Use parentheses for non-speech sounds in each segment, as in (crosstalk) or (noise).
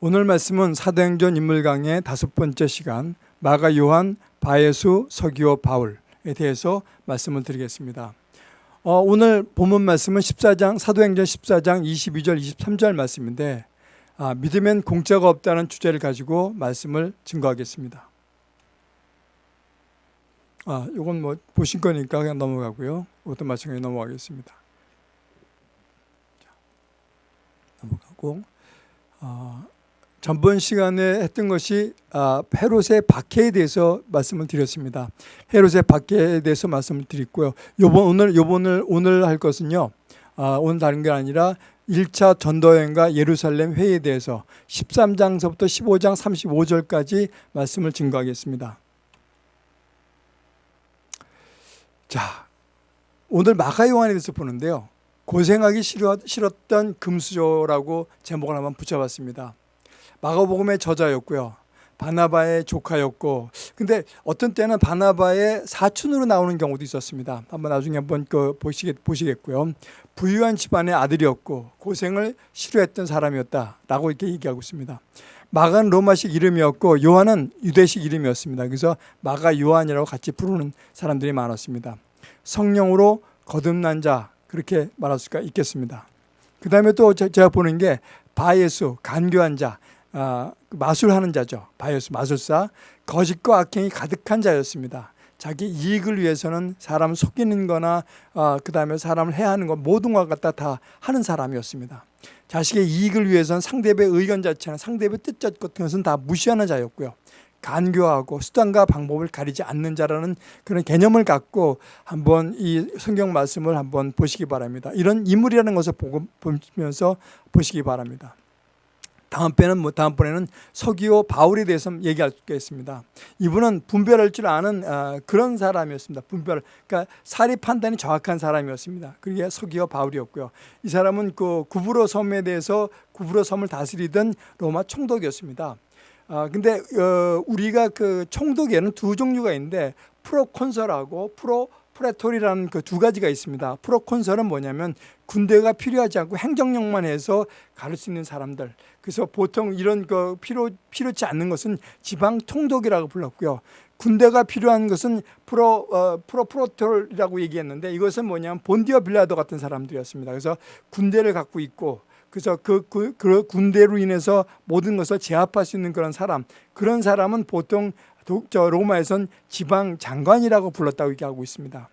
오늘 말씀은 사도행전 인물 강의 다섯 번째 시간 마가 요한 바예수 서기오 바울에 대해서 말씀을 드리겠습니다. 어, 오늘 본문 말씀은 14장 사도행전 14장 22절 23절 말씀인데 아, 믿으면 공짜가 없다는 주제를 가지고 말씀을 증거하겠습니다. 아, 이건 뭐 보신 거니까 그냥 넘어가고요. 어떤 말씀에 넘어가겠습니다. 자, 넘어가고 어, 전번 시간에 했던 것이 아, 헤롯의 박해에 대해서 말씀을 드렸습니다. 헤롯의 박해에 대해서 말씀을 드렸고요. 요번 오늘 요번을 오늘 할 것은요. 아, 오늘 다른 게 아니라 1차 전도여행과 예루살렘 회의에 대해서 13장서부터 15장 35절까지 말씀을 증거하겠습니다. 자, 오늘 마가 요한에 대해서 보는데요. 고생하기 싫었던 금수저라고 제목을 한번 붙여봤습니다. 마가복음의 저자였고요. 바나바의 조카였고 근데 어떤 때는 바나바의 사촌으로 나오는 경우도 있었습니다. 한번 나중에 한번 그 보시겠, 보시겠고요. 부유한 집안의 아들이었고 고생을 싫어했던 사람이었다라고 이렇게 얘기하고 있습니다. 마가는 로마식 이름이었고 요한은 유대식 이름이었습니다. 그래서 마가 요한이라고 같이 부르는 사람들이 많았습니다. 성령으로 거듭난 자 그렇게 말할 수가 있겠습니다. 그 다음에 또 제가 보는 게 바예수 간교한 자 아, 마술하는 자죠. 바이오스 마술사 거짓과 악행이 가득한 자였습니다. 자기 이익을 위해서는 사람 속이는 거나 아, 그 다음에 사람을 해하는 것 모든 것 갖다 다 하는 사람이었습니다. 자식의 이익을 위해서는 상대의 의견 자체나 상대의 뜻 같은 것은 다 무시하는 자였고요. 간교하고 수단과 방법을 가리지 않는 자라는 그런 개념을 갖고 한번 이 성경 말씀을 한번 보시기 바랍니다. 이런 인물이라는 것을 보면서 보시기 바랍니다. 다음번에는 뭐 다음번에는 서기오 바울에 대해서 얘기할 수 있겠습니다. 이분은 분별할 줄 아는 어, 그런 사람이었습니다. 분별, 그러니까 사리 판단이 정확한 사람이었습니다. 그게 서기오 바울이었고요. 이 사람은 그 구브로 섬에 대해서 구브로 섬을 다스리던 로마 총독이었습니다. 아 근데 어, 우리가 그 총독에는 두 종류가 있는데 proconsul하고 pro praetor이라는 그 두 가지가 있습니다. proconsul은 뭐냐면 군대가 필요하지 않고 행정력만 해서 가를 수 있는 사람들. 그래서 보통 이런 그 필요 필요치 않는 것은 지방 총독이라고 불렀고요. 군대가 필요한 것은 프로 어, propraetor이라고 얘기했는데 이것은 뭐냐면 본디오 빌라도 같은 사람들이었습니다. 그래서 군대를 갖고 있고 그래서 그, 그, 그 군대로 인해서 모든 것을 제압할 수 있는 그런 사람 그런 사람은 보통 저 로마에선 지방 장관이라고 불렀다고 얘기하고 있습니다.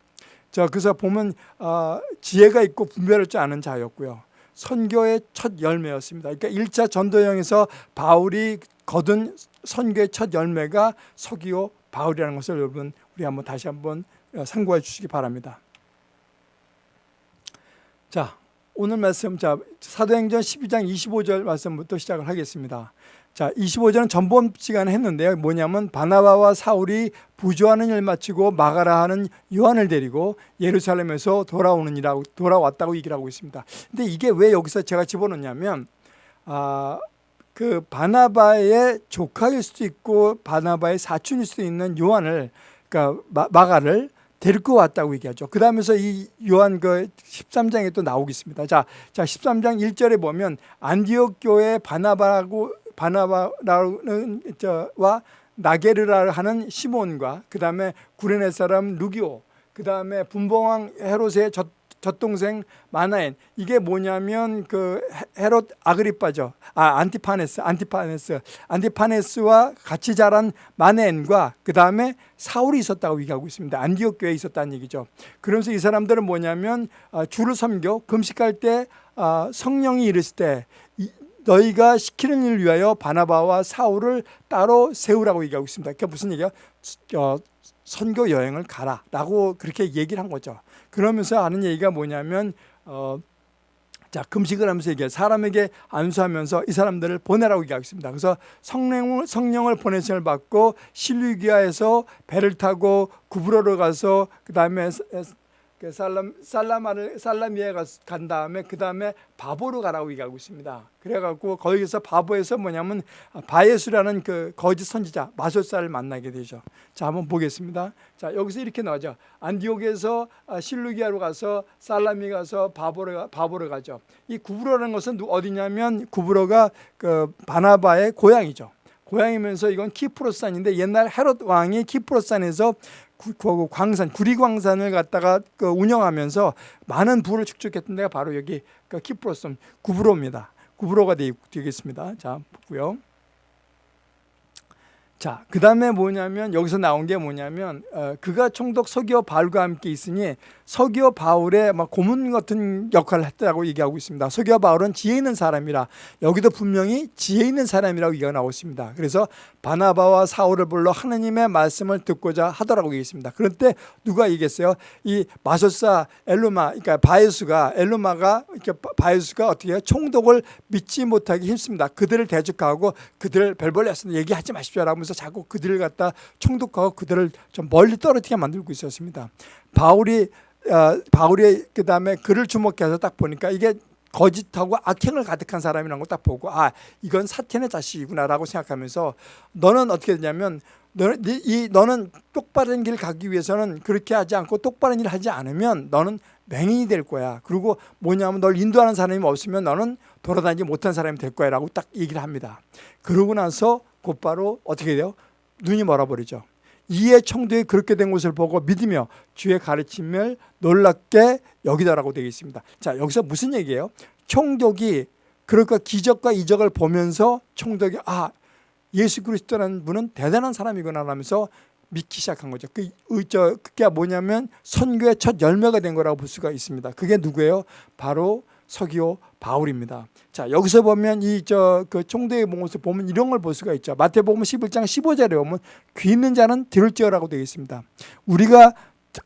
자, 그래서 보면 어, 지혜가 있고 분별할 줄 아는 자였고요. 선교의 첫 열매였습니다. 그러니까 1차 전도여행에서 바울이 거둔 선교의 첫 열매가 서기오 바울이라는 것을 여러분 우리 한번 다시 한번 상고해 주시기 바랍니다. 자, 오늘 말씀 자 사도행전 12장 25절 말씀부터 시작을 하겠습니다. 자, 25절은 전번 시간에 했는데요. 뭐냐면 바나바와 사울이 부조하는 일 마치고 마가라 하는 요한을 데리고 예루살렘에서 돌아오는 일하고 돌아왔다고 얘기를 하고 있습니다. 근데 이게 왜 여기서 제가 집어넣냐면 아, 그 바나바의 조카일 수도 있고 바나바의 사촌일 수도 있는 요한을 그러니까 마가를 데리고 왔다고 얘기하죠. 그 다음에서 이 요한 그 13장에 또 나오겠습니다. 자, 자 13장 1절에 보면 안디옥 교회 바나바라고 바나바라는 저와 나게르라 하는 시몬과 그 다음에 구레네 사람 루기오 그 다음에 분봉왕 헤롯의 젖, 젖동생 마나엔. 이게 뭐냐면 그 헤롯 아그리빠죠. 아 안티파네스 안티파네스. 안티파네스와 같이 자란 마나엔과 그 다음에 사울이 있었다고 얘기하고 있습니다. 안디옥 교회에 있었다는 얘기죠. 그러면서 이 사람들은 뭐냐면 아, 주를 섬겨 금식할 때 아, 성령이 이르실 때 너희가 시키는 일을 위하여 바나바와 사울을 따로 세우라고 얘기하고 있습니다. 그러니까 무슨 얘기야? 어, 선교 여행을 가라 라고 그렇게 얘기를 한 거죠. 그러면서 하는 얘기가 뭐냐면 어, 자 금식을 하면서 얘기해 사람에게 안수하면서 이 사람들을 보내라고 얘기하고 있습니다. 그래서 성령을 성령을 보내심을 받고 실루기아에서 배를 타고 구브로로 가서 그 다음에 그 살람 살라마를 살라미에 가- 간 다음에 그 다음에 바보로 가라고 얘기하고 있습니다. 그래갖고 거기서 바보에서 뭐냐면 바예수라는 그 거짓 선지자 마술사를 만나게 되죠. 자 한번 보겠습니다. 자 여기서 이렇게 나오죠. 안디옥에서 아, 실루기아로 가서 살라미 가서 바보로 가- 바보로 가죠. 이 구브로라는 것은 누- 어디냐면 구브로가 그 바나바의 고향이죠. 고향이면서 이건 키프로산인데 옛날 헤롯 왕이 키프로산에서 구, 그 광산 구리광산을 갖다가 그 운영하면서 많은 부를 축적했던 데가 바로 여기 그 키프로산 구브로입니다. 구브로가 되, 되겠습니다. 자 보고요. 자, 그 다음에 뭐냐면 여기서 나온 게 뭐냐면 어, 그가 총독 서기오 바울과 함께 있으니 서기오 바울의 막 고문 같은 역할을 했다고 얘기하고 있습니다. 서기오 바울은 지혜 있는 사람이라 여기도 분명히 지혜 있는 사람이라고 얘기가 나오고 있습니다. 그래서 바나바와 사울을 불러 하나님의 말씀을 듣고자 하더라고 얘기했습니다. 그런데 누가 얘기했어요? 이 마소사 엘루마, 그러니까 바에수가 엘루마가 이렇게 바- 바에수가 어떻게 해요? 총독을 믿지 못하기 힘씁니다. 그들을 대적하고 그들을 별벌레서 얘기하지 마십시오라고 하면서 자꾸 그들을 갖다 총독하고 그들을 좀 멀리 떨어지게 만들고 있었습니다. 바울이 어, 바울이 그 다음에 그를 주목해서 딱 보니까 이게 거짓하고 악행을 가득한 사람이라는 걸 딱 보고 아 이건 사탄의 자식이구나라고 생각하면서 너는 어떻게 되냐면 너는 네- 이 너는 똑바른 길 가기 위해서는 그렇게 하지 않고 똑바른 일을 하지 않으면 너는 맹인이 될 거야. 그리고 뭐냐면 널 인도하는 사람이 없으면 너는 돌아다니지 못한 사람이 될 거야 라고 딱 얘기를 합니다. 그러고 나서 곧바로 어떻게 돼요? 눈이 멀어버리죠. 이에 청도에 그렇게 된 것을 보고 믿으며 주의 가르침을 놀랍게 여기다라고 되어 있습니다. 자 여기서 무슨 얘기예요? 총독이 그러니까 기적과 이적을 보면서 총독이 아 예수 그리스도라는 분은 대단한 사람이구나 하면서 믿기 시작한 거죠. 그, 의- 저, 그게 뭐냐면 선교의 첫 열매가 된 거라고 볼 수가 있습니다. 그게 누구예요? 바로 서기오 바울입니다. 자 여기서 보면 이 저 그 총대의 모습 보면 이런 걸 볼 수가 있죠. 마태복음 11장 15절에 보면 귀 있는 자는 들을지어라고 되어 있습니다. 우리가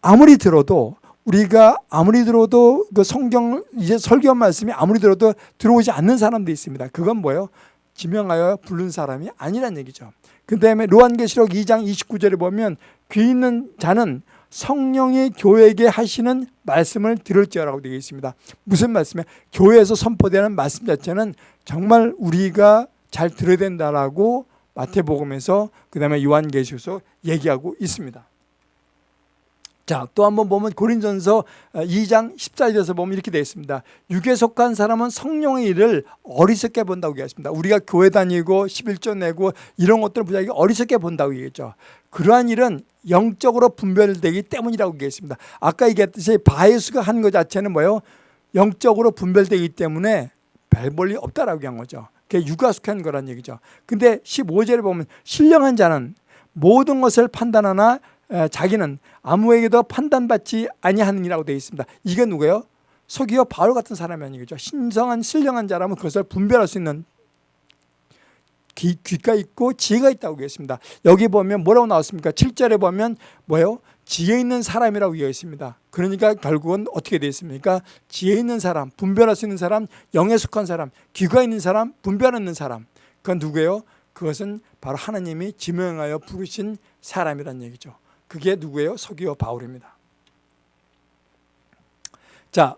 아무리 들어도 우리가 아무리 들어도 그 성경 이제 설교 말씀이 아무리 들어도 들어오지 않는 사람도 있습니다. 그건 뭐예요? 지명하여 부른 사람이 아니란 얘기죠. 그 다음에 로한계시록 2장 29절에 보면 귀 있는 자는 성령이 교회에게 하시는 말씀을 들을지어라고 되어 있습니다. 무슨 말씀이에요? 교회에서 선포되는 말씀 자체는 정말 우리가 잘 들어야 된다라고 마태복음에서 그 다음에 요한계시록에서 얘기하고 있습니다. 자, 또 한번 보면 고린전서 2장 14절에서 보면 이렇게 되어 있습니다. 육에 속한 사람은 성령의 일을 어리석게 본다고 얘기했습니다. 우리가 교회 다니고 11조 내고 이런 것들을 부자기 어리석게 본다고 얘기했죠. 그러한 일은 영적으로 분별되기 때문이라고 얘기했습니다. 아까 얘기했듯이 바예수가 한 것 자체는 뭐예요? 영적으로 분별되기 때문에 별 볼일 없다라고 한 거죠. 그게 육아 속한 거란 얘기죠. 근데 15절에 보면 신령한 자는 모든 것을 판단하나 에, 자기는 아무에게도 판단받지 아니하느니라고 되어 있습니다. 이게 누구예요? 서기와 바울 같은 사람이 아니겠죠. 신성한 신령한 자라면 그것을 분별할 수 있는 귀, 귀가 있고 지혜가 있다고 얘기했습니다. 여기 보면 뭐라고 나왔습니까? 7절에 보면 뭐예요? 지혜 있는 사람이라고 되어 있습니다. 그러니까 결국은 어떻게 되어 있습니까? 지혜 있는 사람, 분별할 수 있는 사람, 영에 속한 사람, 귀가 있는 사람, 분별하는 사람. 그건 누구예요? 그것은 바로 하나님이 지명하여 부르신 사람이란 얘기죠. 그게 누구예요? 서기와 바울입니다. 자,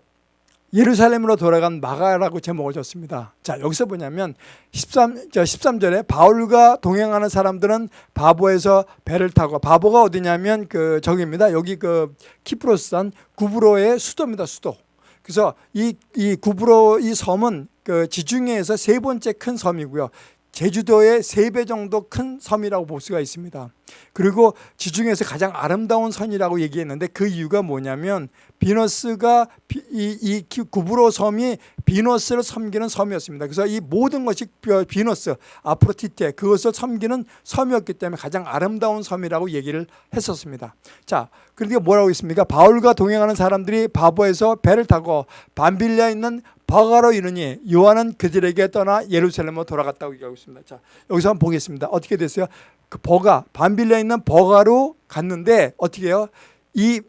예루살렘으로 돌아간 마가라고 제목을 줬습니다. 자, 여기서 뭐냐면 13, 저 13절에 바울과 동행하는 사람들은 바보에서 배를 타고 바보가 어디냐면 그 저기입니다. 여기 그 키프로스산 구브로의 수도입니다. 수도. 그래서 이, 이 구브로 이 섬은 그 지중해에서 세 번째 큰 섬이고요. 제주도의 세 배 정도 큰 섬이라고 볼 수가 있습니다. 그리고 지중해에서 가장 아름다운 선이라고 얘기했는데 그 이유가 뭐냐면 비너스가 비, 이, 이 구브로 섬이 비너스를 섬기는 섬이었습니다. 그래서 이 모든 것이 비너스, 아프로티테 그것을 섬기는 섬이었기 때문에 가장 아름다운 섬이라고 얘기를 했었습니다. 자, 그런데 뭐라고 있습니까? 바울과 동행하는 사람들이 바보에서 배를 타고 반빌리아에 있는 버가로 이르니 요한은 그들에게 떠나 예루살렘으로 돌아갔다고 얘기하고 있습니다. 자, 여기서 한번 보겠습니다. 어떻게 됐어요? 그 버가 반빌리아에 있는 버가로 갔는데 어떻게 해요? 이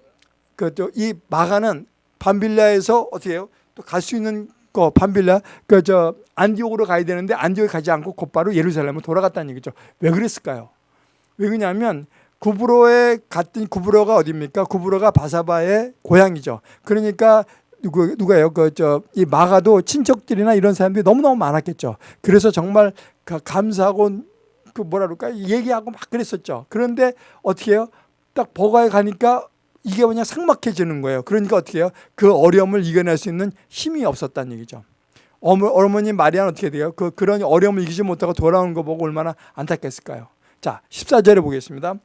그또이 마가는 반빌라에서 어떻게 해요? 또 갈 수 있는 거 반빌라 그 저 안디옥으로 가야 되는데 안디옥에 가지 않고 곧바로 예루살렘으로 돌아갔다는 얘기죠. 왜 그랬을까요? 왜 그러냐면 구브로에 갔더니 구브로가 어디입니까? 구브로가 바사바의 고향이죠. 그러니까 누구 누가요? 그 저 이 마가도 친척들이나 이런 사람들이 너무 너무 많았겠죠. 그래서 정말 그 감사하고 그 뭐라 그럴까 얘기하고 막 그랬었죠. 그런데 어떻게 해요? 딱 버가에 가니까 이게 그냥 삭막해지는 거예요. 그러니까 어떻게 해요? 그 어려움을 이겨낼 수 있는 힘이 없었다는 얘기죠. 어머, 어머니 마리아는 어떻게 돼요? 그, 그런 어려움을 이기지 못하고 돌아오는 거 보고 얼마나 안타깝을까요? 자, 14절에 보겠습니다.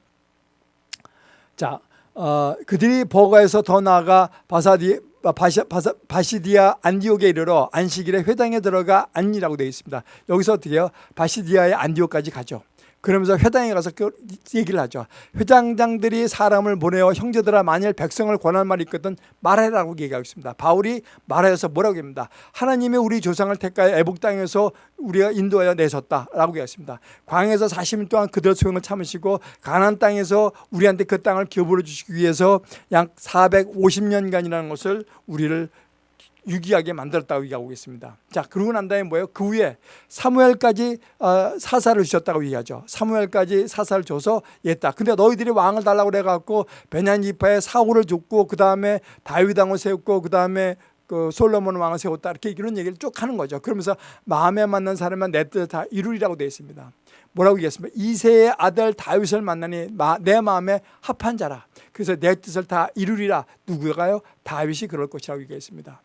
자, 어, 그들이 버가에서 더 나아가 바사디, 바시, 바사, 바시디아 안디옥에 이르러 안식일에 회당에 들어가 안니라고 되어 있습니다. 여기서 어떻게 해요? 바시디아의 안디옥까지 가죠. 그러면서 회당에 가서 그 얘기를 하죠. 회장장들이 사람을 보내어 형제들아 만일 백성을 권할 말이 있거든 말해라고 얘기하고 있습니다. 바울이 말하여서 뭐라고 합니다. 하나님이 우리 조상을 택하여 애복 땅에서 우리가 인도하여 내셨다라고 얘기했습니다. 광에서 40일 동안 그들 소용을 참으시고 가나안 땅에서 우리한테 그 땅을 기업으로 주시기 위해서 약 450년간이라는 것을 우리를 유기하게 만들었다고 얘기하고 있습니다. 자, 그러고 난 다음에 뭐예요? 그 후에 사무엘까지 어, 사사를 주셨다고 얘기하죠. 사무엘까지 사사를 줘서 했다. 근데 너희들이 왕을 달라고 그래갖고 베냐민 지파에 사울을 줬고 그 다음에 다윗 왕을 세웠고 그 다음에 그 솔로몬 왕을 세웠다 이렇게 이런 얘기를 쭉 하는 거죠. 그러면서 마음에 맞는 사람은 내뜻 다 이루리라고 되어 있습니다. 뭐라고 얘기했습니까? 이세의 아들 다윗을 만나니 내 마음에 합한 자라. 그래서 내 뜻을 다 이루리라. 누구가요? 다윗이 그럴 것이라고 얘기했습니다.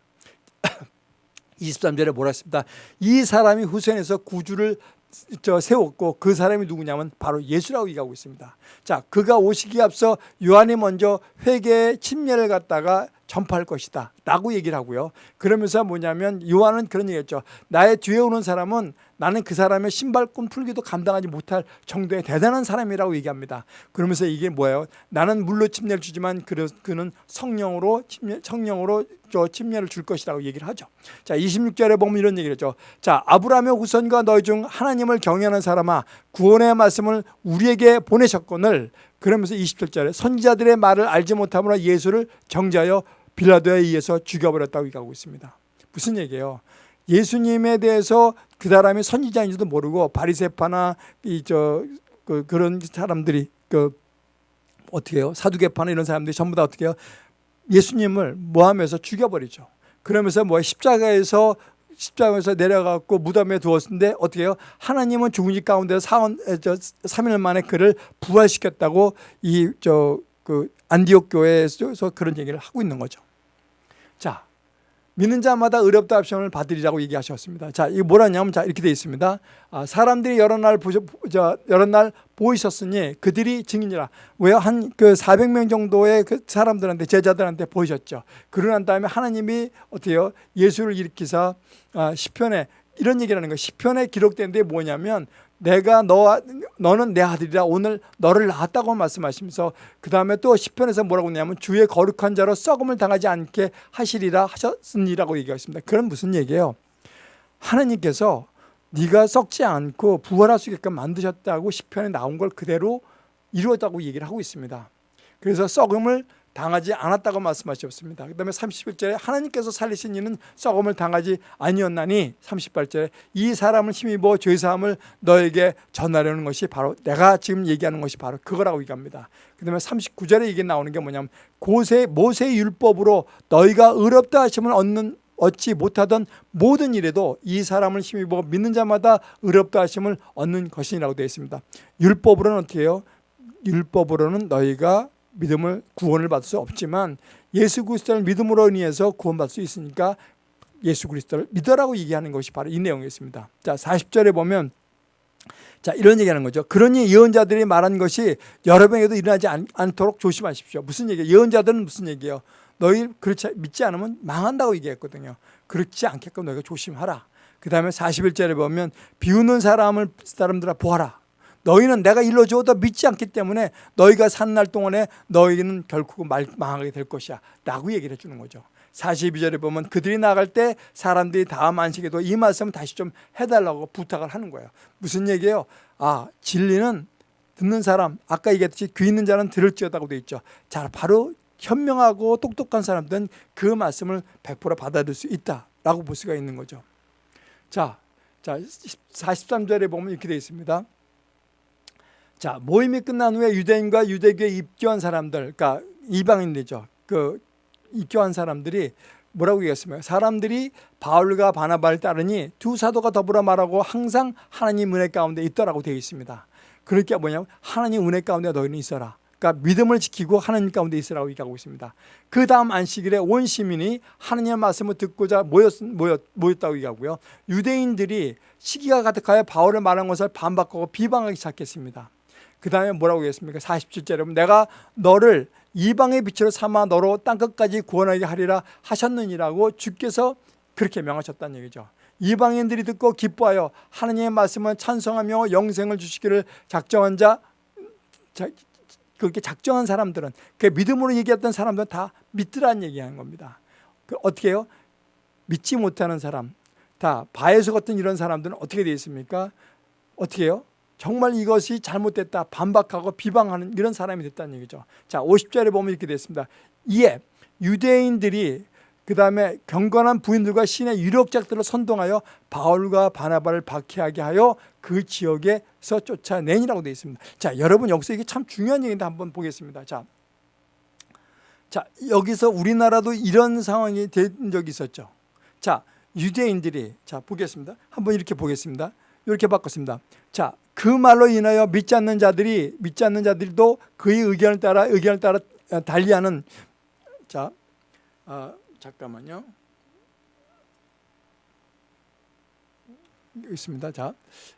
(coughs) 23절에 뭐라 했습니다. 이 사람이 후손에서 구주를 저 세웠고 그 사람이 누구냐면 바로 예수라고 얘기하고 있습니다. 자, 그가 오시기 앞서 요한이 먼저 회개의 침례를 갖다가 전파할 것이다 라고 얘기를 하고요. 그러면서 뭐냐면 요한은 그런 얘기했죠. 나의 뒤에 오는 사람은 나는 그 사람의 신발끈 풀기도 감당하지 못할 정도의 대단한 사람이라고 얘기합니다. 그러면서 이게 뭐예요? 나는 물로 침례를 주지만 그는 성령으로 침례, 성령으로 저 침례를 줄 것이라고 얘기를 하죠. 자, 26절에 보면 이런 얘기를 했죠. 자, 아브라함의 후손과 너희 중 하나님을 경외하는 사람아 구원의 말씀을 우리에게 보내셨거늘 그러면서 27절에 선지자들의 말을 알지 못함으로 예수를 정자여 빌라도에 의해서 죽여버렸다고 얘기하고 있습니다. 무슨 얘기예요? 예수님에 대해서 그 사람이 선지자인지도 모르고 바리세파나 이 저 그, 그런 사람들이 그 어떻게 해요? 사두개파나 이런 사람들이 전부 다 어떻게 해요? 예수님을 모함해서 죽여버리죠. 그러면서 뭐 십자가에서 십자가에서 내려가고 무덤에 두었는데 어떻게 해요? 하나님은 죽은 지 가운데 사원, 저 3일 만에 그를 부활시켰다고 이 저 그 안디옥 교회에서 그런 얘기를 하고 있는 거죠. 자, 믿는 자마다 의롭다 합심을 받으리라고 얘기하셨습니다. 자, 이게 뭐라냐면 자 이렇게 되어 있습니다. 아, 사람들이 여러 날 보셔, 저, 여러 날 보이셨으니 그들이 증인이라. 왜요? 한 그 400명 정도의 그 사람들한테 제자들한테 보이셨죠. 그러고 난 다음에 하나님이 어때요? 예수를 일으키사 아, 시편에 이런 얘기를 하는 거예요. 시편에 기록된 데 뭐냐면 내가 너 너는 내 아들이라 오늘 너를 낳았다고 말씀하시면서 그 다음에 또 시편에서 뭐라고 했냐면 주의 거룩한 자로 썩음을 당하지 않게 하시리라 하셨으니라고 얘기하습니다 그건 무슨 얘기예요? 하나님께서 네가 썩지 않고 부활할 수 있게끔 만드셨다고 시편에 나온 걸 그대로 이루었다고 얘기를 하고 있습니다. 그래서 썩음을 당하지 않았다고 말씀하셨습니다. 그 다음에 31절에 하나님께서 살리신 이는 썩음을 당하지 아니었나니 38절에 이 사람을 힘입어 죄사함을 너에게 전하려는 것이 바로 내가 지금 얘기하는 것이 바로 그거라고 얘기합니다. 그 다음에 39절에 이게 나오는 게 뭐냐면 고세, 모세 율법으로 너희가 의롭다 하심을 얻는 얻지 못하던 모든 일에도 이 사람을 힘입어 믿는 자마다 의롭다 하심을 얻는 것이라고 되어 있습니다. 율법으로는 어떻게 해요? 율법으로는 너희가 믿음을 구원을 받을 수 없지만 예수 그리스도를 믿음으로 인해서 구원받을 수 있으니까 예수 그리스도를 믿어라고 얘기하는 것이 바로 이 내용이었습니다. 자, 40절에 보면 자, 이런 얘기하는 거죠. 그러니 예언자들이 말한 것이 여러분에게도 일어나지 않, 도록 조심하십시오. 무슨 얘기예요? 예언자들은 무슨 얘기예요? 너희 그렇지 믿지 않으면 망한다고 얘기했거든요. 그렇지 않게끔 너희가 조심하라. 그 다음에 41절에 보면 비웃는 사람을 사람들아 보아라. 너희는 내가 일러주어도 믿지 않기 때문에 너희가 산 날 동안에 너희는 결국 망하게 될 것이야 라고 얘기를 해주는 거죠. 42절에 보면 그들이 나갈 때 사람들이 다음 안식에도 이 말씀을 다시 좀 해달라고 부탁을 하는 거예요. 무슨 얘기예요? 아 진리는 듣는 사람 아까 얘기했듯이 귀 있는 자는 들을지어다고 되어 있죠. 자 바로 현명하고 똑똑한 사람들은 그 말씀을 100% 받아들일 수 있다라고 볼 수가 있는 거죠. 자, 자 43절에 보면 이렇게 되어 있습니다 자 모임이 끝난 후에 유대인과 유대교에 입교한 사람들, 그러니까 이방인들이죠. 그 입교한 사람들이 뭐라고 얘기했습니까? 사람들이 바울과 바나바를 따르니 두 사도가 더불어 말하고 항상 하나님 은혜 가운데 있더라고 되어 있습니다. 그러니까 뭐냐면 하나님 은혜 가운데 너희는 있어라. 그러니까 믿음을 지키고 하나님 가운데 있으라고 얘기하고 있습니다. 그 다음 안식일에 온 시민이 하나님의 말씀을 듣고자 모였, 모였, 모였다고 얘기하고요. 유대인들이 시기가 가득하여 바울을 말한 것을 반박하고 비방하기 시작했습니다. 그 다음에 뭐라고 얘기했습니까? 47절에 보면 내가 너를 이방의 빛으로 삼아 너로 땅끝까지 구원하게 하리라 하셨느니라고 주께서 그렇게 명하셨다는 얘기죠. 이방인들이 듣고 기뻐하여 하나님의 말씀을 찬송하며 영생을 주시기를 작정한 자, 자 그렇게 작정한 사람들은 그 믿음으로 얘기했던 사람들은 다 믿으라는 얘기하는 겁니다. 그 어떻게 해요? 믿지 못하는 사람, 다 바에서 같은 이런 사람들은 어떻게 되어 있습니까? 어떻게 해요? 정말 이것이 잘못됐다 반박하고 비방하는 이런 사람이 됐다는 얘기죠. 자 50절에 보면 이렇게 됐습니다. 이에 유대인들이 그 다음에 경건한 부인들과 신의 유력작들을 선동하여 바울과 바나바를 박해하게 하여 그 지역에서 쫓아내니라고 되어 있습니다. 자 여러분 여기서 이게 참 중요한 얘기인데 한번 보겠습니다. 자, 자 여기서 우리나라도 이런 상황이 된 적이 있었죠. 자 유대인들이 자 보겠습니다. 한번 이렇게 보겠습니다. 이렇게 바꿨습니다. 자, 그 말로 인하여 믿지 않는 자들이 믿지 않는 자들도 그의 의견을 따라 의견을 따라 달리하는 자, 아, 잠깐만요. 있습니다. 자,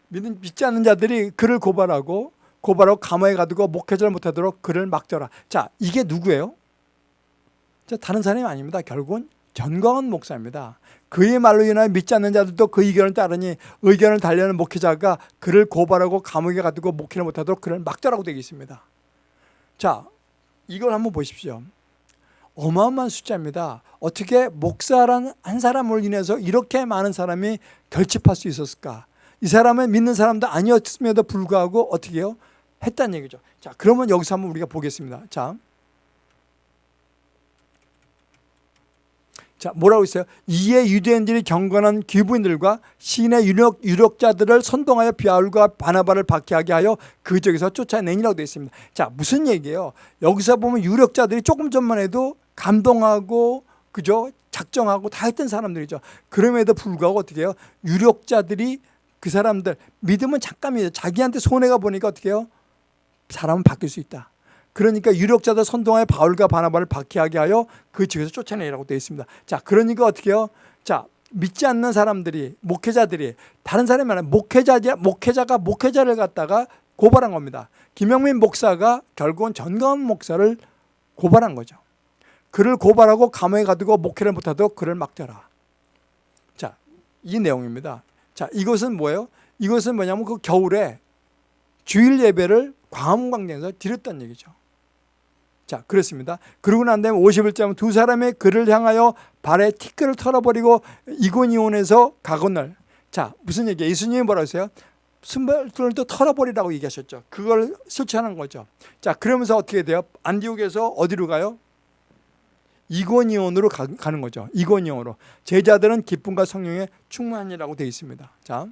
믿는 믿지 않는 자들이 그를 고발하고 고발하고 감옥에 가두고 목회자를 못하도록 그를 막더라. 자, 이게 누구예요? 자, 다른 사람이 아닙니다. 결국은 전광훈 목사입니다. 그의 말로 인하여 믿지 않는 자들도 그 의견을 따르니 의견을 달려는 목회자가 그를 고발하고 감옥에 가두고 목회를 못하도록 그를 막더라고 되어 있습니다. 자, 이걸 한번 보십시오. 어마어마한 숫자입니다. 어떻게 목사란 한 사람을 인해서 이렇게 많은 사람이 결집할 수 있었을까? 이 사람은 믿는 사람도 아니었음에도 불구하고 어떻게 해요? 했다는 얘기죠. 자, 그러면 여기서 한번 우리가 보겠습니다. 자, 자, 뭐라고 있어요? 이에 유대인들이 경건한 기부인들과 신의 유력, 유력자들을 선동하여 비아울과 바나바를 박해하게 하여 그 지역에서 쫓아내니라고 되어 있습니다. 자, 무슨 얘기예요? 여기서 보면 유력자들이 조금 전만 해도 감동하고 그죠? 작정하고 다 했던 사람들이죠. 그럼에도 불구하고 어떻게 해요? 유력자들이 그 사람들 믿음은 잠깐이죠. 자기한테 손해가 보니까 어떻게 해요? 사람은 바뀔 수 있다. 그러니까 유력자들 선동하여 바울과 바나바를 박해하게 하여 그 지역에서 쫓아내라고 되어 있습니다. 자, 그러니까 어떻게 해요? 자, 믿지 않는 사람들이 목회자들이 다른 사람이 아니라 목회자 목회자가 목회자를 갖다가 고발한 겁니다. 김영민 목사가 결국은 전광훈 목사를 고발한 거죠. 그를 고발하고 감옥에 가두고 목회를 못하도록 그를 막더라. 자, 이 내용입니다. 자, 이것은 뭐예요? 이것은 뭐냐면 그 겨울에 주일 예배를 광화문 광장에서 드렸다는 얘기죠. 자, 그렇습니다. 그러고 난 다음에 51장 두 사람의 그를 향하여 발에 티끌을 털어버리고 이고니온에서 가건을 자, 무슨 얘기예요? 예수님이 뭐라고 했어요? 순발들도 털어버리라고 얘기하셨죠. 그걸 설치하는 거죠. 자, 그러면서 어떻게 돼요? 안디옥에서 어디로 가요? 이고니온으로 가, 는 거죠. 이고니온으로. 제자들은 기쁨과 성령에 충만이라고 되어 있습니다. 자,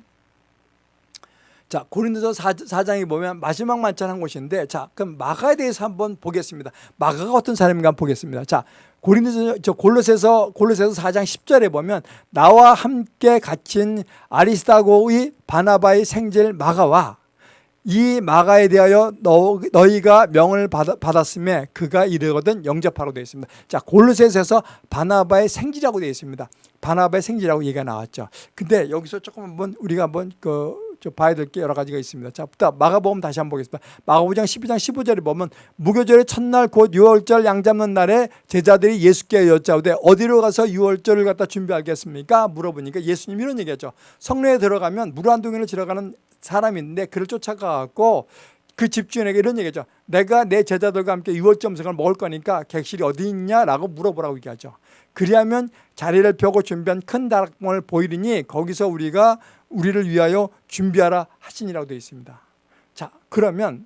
자, 고린도서 4, 장에 보면 마지막 만찬한 곳인데 자, 그럼 마가에 대해서 한번 보겠습니다. 마가가 어떤 사람인가 한번 보겠습니다. 자, 고린도서 저 골로새서 골로새서 4장 10절에 보면 나와 함께 갇힌 아리스타고의 바나바의 생질 마가와 이 마가에 대하여 너, 너희가 명을 받, 받았음에 그가 이르거든 영접하라고 되어 있습니다. 자, 골로새서 바나바의 생지라고 되어 있습니다. 바나바의 생지라고 얘기가 나왔죠. 근데 여기서 조금 한번 우리가 한번 그 봐야 될 게 여러 가지가 있습니다. 자, 부터 마가복음 다시 한번 보겠습니다. 마가복음 12장 15절에 보면 무교절의 첫날 곧 유월절 양 잡는 날에 제자들이 예수께 여짜오되 어디로 가서 유월절을 갖다 준비하겠습니까? 물어보니까 예수님 이런 얘기하죠. 성내에 들어가면 물 한 동이를 들어가는 사람이 있는데 그를 쫓아가고 그 집주인에게 이런 얘기죠. 내가 내 제자들과 함께 유월점성을 먹을 거니까 객실이 어디 있냐라고 물어보라고 얘기하죠. 그리하면 자리를 펴고 준비한 큰 다락방을 보이리니 거기서 우리가 우리를 위하여 준비하라 하시니라고 되어 있습니다. 자, 그러면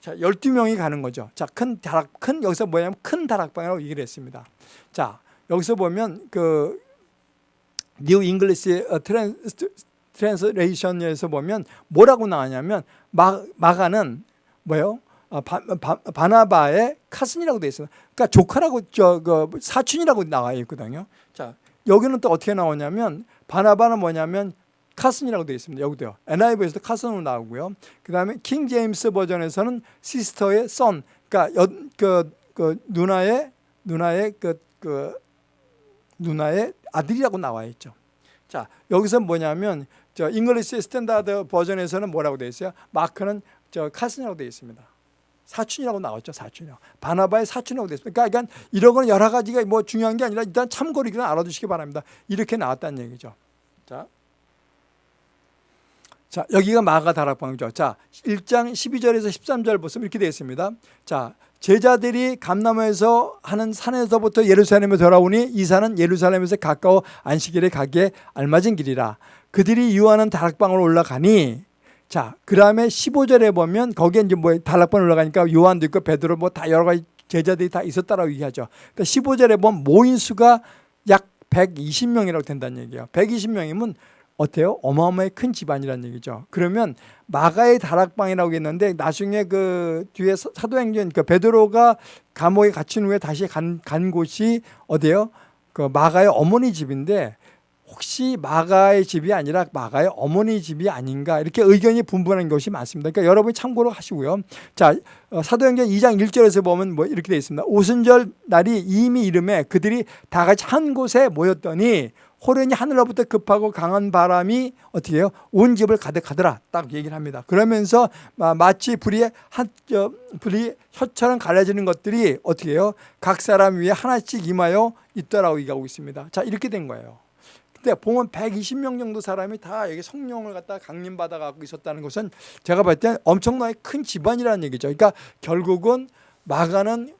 자, 12명이 가는 거죠. 자, 큰 다락 큰 여기서 뭐냐면 큰 다락방이라고 얘기를 했습니다. 자, 여기서 보면 그 New English Translation에서 보면 뭐라고 나왔냐면 마, 마가는 뭐예요? 아, 바, 바, 바나바의 cousin이라고 되어 있어요. 그러니까 조카라고 저 그 사촌이라고 나와 있거든요. 자 여기는 또 어떻게 나오냐면 바나바는 뭐냐면 cousin이라고 되어 있습니다. 여기도요. NIV에서도 cousin으로 나오고요. 그 다음에 King James Version에서는 sister의 son, 그러니까 여, 그, 그 누나의 누나의 그, 그 누나의 아들이라고 나와 있죠. 자 여기서 뭐냐면 저 English Standard Version에서는 뭐라고 되어 있어요? Mark는 저 cousin이라고 되어 있습니다. 사촌이라고 나왔죠. 사촌이요. 바나바의 사촌이라고 되어 있습니다. 그러니까, 그러니까 이런 거는 여러 가지가 뭐 중요한 게 아니라 일단 참고로 이건 알아두시기 바랍니다. 이렇게 나왔다는 얘기죠. 자. 자, 여기가 마가 다락방이죠. 자, 1장 12절에서 13절 보시면 이렇게 되어 있습니다. 자, 제자들이 감남에서 하는 산에서부터 예루살렘에 돌아오니 이 산은 예루살렘에서 가까워 안식일에 가기에 알맞은 길이라. 그들이 유하는 다락방으로 올라가니 자, 그 다음에 15절에 보면 거기에 이제 뭐 다락방 올라가니까 요한도 있고 베드로 뭐 다 여러 가지 제자들이 다 있었다라고 얘기하죠. 그러니까 15절에 보면 모인 수가 약 120명이라고 된다는 얘기예요. 120명이면 어때요? 어마어마하게 큰 집안이라는 얘기죠. 그러면 마가의 다락방이라고 했는데 나중에 그 뒤에 사도행전 그 베드로가 감옥에 갇힌 후에 다시 간, 간 곳이 어디예요? 그 마가의 어머니 집인데 혹시 마가의 집이 아니라 마가의 어머니 집이 아닌가 이렇게 의견이 분분한 것이 많습니다. 그러니까 여러분이 참고로 하시고요. 자 어, 사도행전 2장 1절에서 보면 뭐 이렇게 되어 있습니다. 오순절 날이 이미 이름에 그들이 다 같이 한 곳에 모였더니 호련히 하늘로부터 급하고 강한 바람이 어떻게 해요? 온 집을 가득하더라. 딱 얘기를 합니다. 그러면서 마치 불이 한, 저, 불이 혀처럼 갈라지는 것들이 어떻게 해요? 각 사람 위에 하나씩 임하여 있더라고 얘기하고 있습니다. 자, 이렇게 된 거예요. 근데 보면 120명 정도 사람이 다 여기 성령을 갖다 강림받아 갖고 있었다는 것은 제가 볼 때 엄청나게 큰 집안이라는 얘기죠. 그러니까 결국은 마가는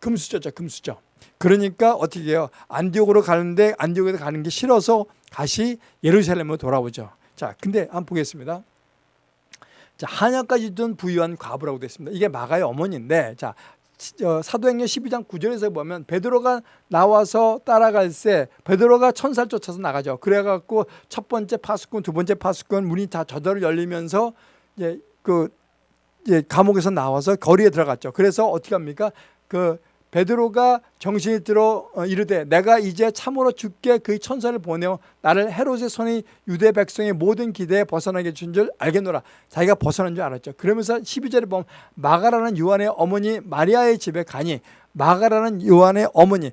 금수저죠, 금수저. 그러니까 어떻게 해요? 안디옥으로 가는데 안디옥에 가는 게 싫어서 다시 예루살렘으로 돌아오죠. 자, 근데 한번 보겠습니다. 자, 한약까지 둔 부유한 과부라고 됐습니다. 이게 마가의 어머니인데, 자, 사도행전 12장 9절에서 보면 베드로가 나와서 따라갈 때 베드로가 천사를 쫓아서 나가죠. 그래갖고 첫 번째 파수꾼, 두 번째 파수꾼 문이 다 저절로 열리면서 이제 그 이제 감옥에서 나와서 거리에 들어갔죠. 그래서 어떻게 합니까? 그 베드로가 정신이 들어 어, 이르되 내가 이제 참으로 죽게 그 천사를 보내어 나를 헤롯의 손이 유대 백성의 모든 기대에 벗어나게 준 줄 알겠노라. 자기가 벗어난 줄 알았죠. 그러면서 12절에 보면 마가라는 요한의 어머니 마리아의 집에 가니 마가라는 요한의 어머니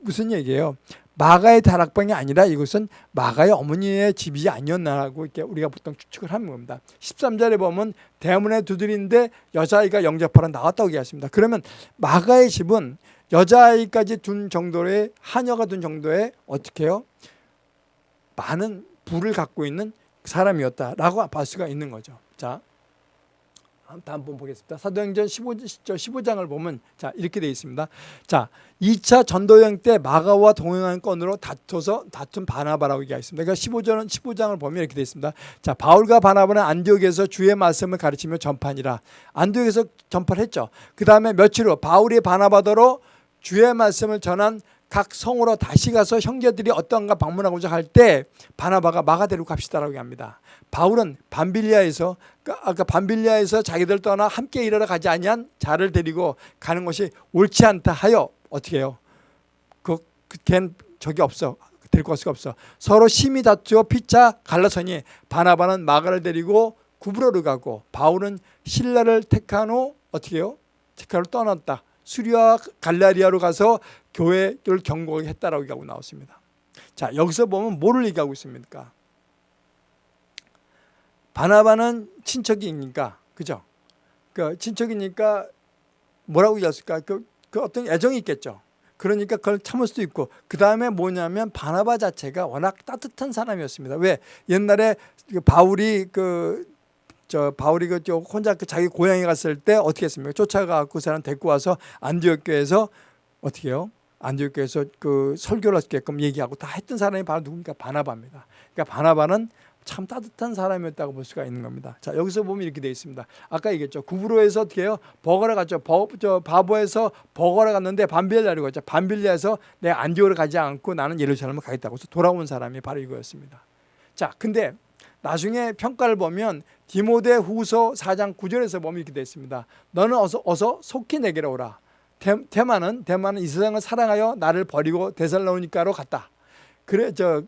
무슨 얘기예요? 마가의 다락방이 아니라 이것은 마가의 어머니의 집이 아니었나라고 이렇게 우리가 보통 추측을 하는 겁니다. 13절에 보면 대문에 두드리는데 여자아이가 영접하러 나왔다고 얘기했습니다. 그러면 마가의 집은 여자아이까지 둔 정도의 하녀가 둔 정도의 어떻게 해요? 많은 부를 갖고 있는 사람이었다라고 볼 수가 있는 거죠. 자, 다음 번 보겠습니다. 사도행전 15, 15장을 보면 자 이렇게 되어 있습니다. 자 2차 전도여행 때 마가와 동행한 건으로 다퉈서 다툰 바나바라고 얘기하겠습니다. 그러니까 15장, 15장을 보면 이렇게 되어 있습니다. 자 바울과 바나바는 안디옥에서 주의 말씀을 가르치며 전파니라. 안디옥에서 전파를 했죠. 그 다음에 며칠 후 바울이 바나바더로 주의 말씀을 전한 각 성으로 다시 가서 형제들이 어떤가 방문하고자 할 때 바나바가 마가 데리고 갑시다라고 합니다. 바울은 반빌리아에서 그 아까 반빌리아에서 자기들 떠나 함께 일하러 가지 아니한 자를 데리고 가는 것이 옳지 않다 하여 어떻게 해요? 그, 걘 적이 없어. 데리고 갈 수가 없어. 서로 심히 다투어 피차 갈라서니 바나바는 마가를 데리고 구브로를 가고 바울은 신라를 택한 후 어떻게 해요? 택하로 떠났다. 수리와 갈라리아로 가서 교회를 경고했다라고 얘기하고 나왔습니다. 자 여기서 보면 뭐를 얘기하고 있습니까? 바나바는 친척이니까 그죠? 그 친척이니까 뭐라고 얘기했을까? 그, 그 어떤 애정이 있겠죠. 그러니까 그걸 참을 수도 있고 그 다음에 뭐냐면 바나바 자체가 워낙 따뜻한 사람이었습니다. 왜 옛날에 그 바울이 그 저 바울이 그 혼자 그 자기 고향에 갔을 때 어떻게 했습니까? 쫓아가고 그 사람 데리고 와서 안디옥 교회에서 어떻게 해요? 안디옥 교회에서 그 설교를 하게끔 얘기하고 다 했던 사람이 바로 누굽니까? 바나바입니다. 그러니까 바나바는 참 따뜻한 사람이었다고 볼 수가 있는 겁니다. 자 여기서 보면 이렇게 되어 있습니다. 아까 얘기했죠. 구브로에서 어떻게 해요? 버거를 갔죠. 버, 저 바보에서 버거를 갔는데 반빌리아로 갔죠. 반빌리아에서 내 안디오를 가지 않고 나는 예루살렘을 가겠다고 해서 돌아온 사람이 바로 이거였습니다. 자 근데 나중에 평가를 보면 디모데 후서 4장 9절에서 보면 이렇게 되어 있습니다. 너는 어서, 어서 속히 내게로 오라. 대, 대만은, 대만은 이 세상을 사랑하여 나를 버리고 데살로니카로 갔다. 그래, 저,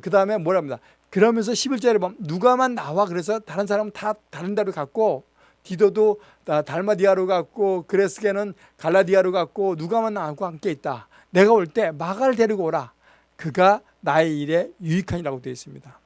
그 다음에 뭐랍니다. 그러면서 11절에 보면 누가만 나와 그래서 다른 사람은 다 다른 데로 갔고 디도도 달마디아로 갔고 그레스게는 갈라디아로 갔고 누가만 나하고 함께 있다. 내가 올 때 마가를 데리고 오라. 그가 나의 일에 유익하니라고 되어 있습니다.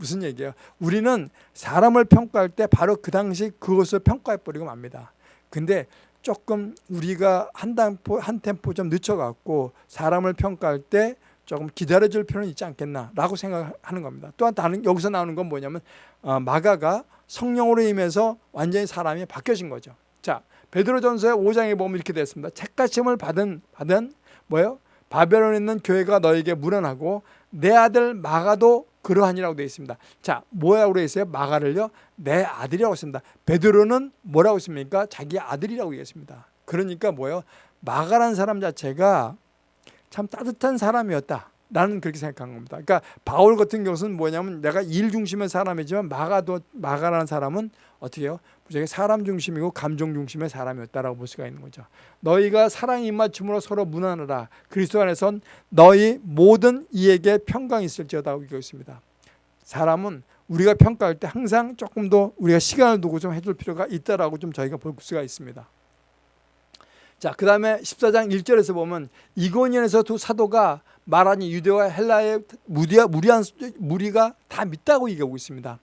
무슨 얘기예요? 우리는 사람을 평가할 때 바로 그 당시 그것을 평가해 버리고 맙니다. 근데 조금 우리가 한 템포 한 템포 좀 늦춰갖고 사람을 평가할 때 조금 기다려줄 필요는 있지 않겠나라고 생각하는 겁니다. 또한 다른 여기서 나오는 건 뭐냐면 어, 마가가 성령으로 임해서 완전히 사람이 바뀌어진 거죠. 자 베드로전서의 5장에 보면 이렇게 됐습니다. 책가심을 받은 받은 뭐예요? 바벨론에 있는 교회가 너에게 무난하고 내 아들 마가도 그러하니라고 되어 있습니다. 자, 뭐라고 있어요? 마가를요? 내 아들이라고 했습니다. 베드로는 뭐라고 했습니까? 자기 아들이라고 얘기했습니다. 그러니까 뭐예요? 마가라는 사람 자체가 참 따뜻한 사람이었다. 나는 그렇게 생각한 겁니다. 그러니까 바울 같은 경우는 뭐냐면 내가 일 중심의 사람이지만 마가도 마가라는 사람은 어떻게 해요? 무지하게 사람 중심이고 감정 중심의 사람이었다라고 볼 수가 있는 거죠. 너희가 사랑 입맞춤으로 서로 무난하라. 그리스도 안에선 너희 모든 이에게 평강이 있을지어다 하고 있습니다. 사람은 우리가 평가할 때 항상 조금 더 우리가 시간을 두고 좀 해줄 필요가 있다라고 좀 저희가 볼 수가 있습니다. 자, 그 다음에 14장 1절에서 보면 이고니온에서 두 사도가 말하니 유대와 헬라의 무리한, 무리가 다 믿다고 얘기하고 있습니다.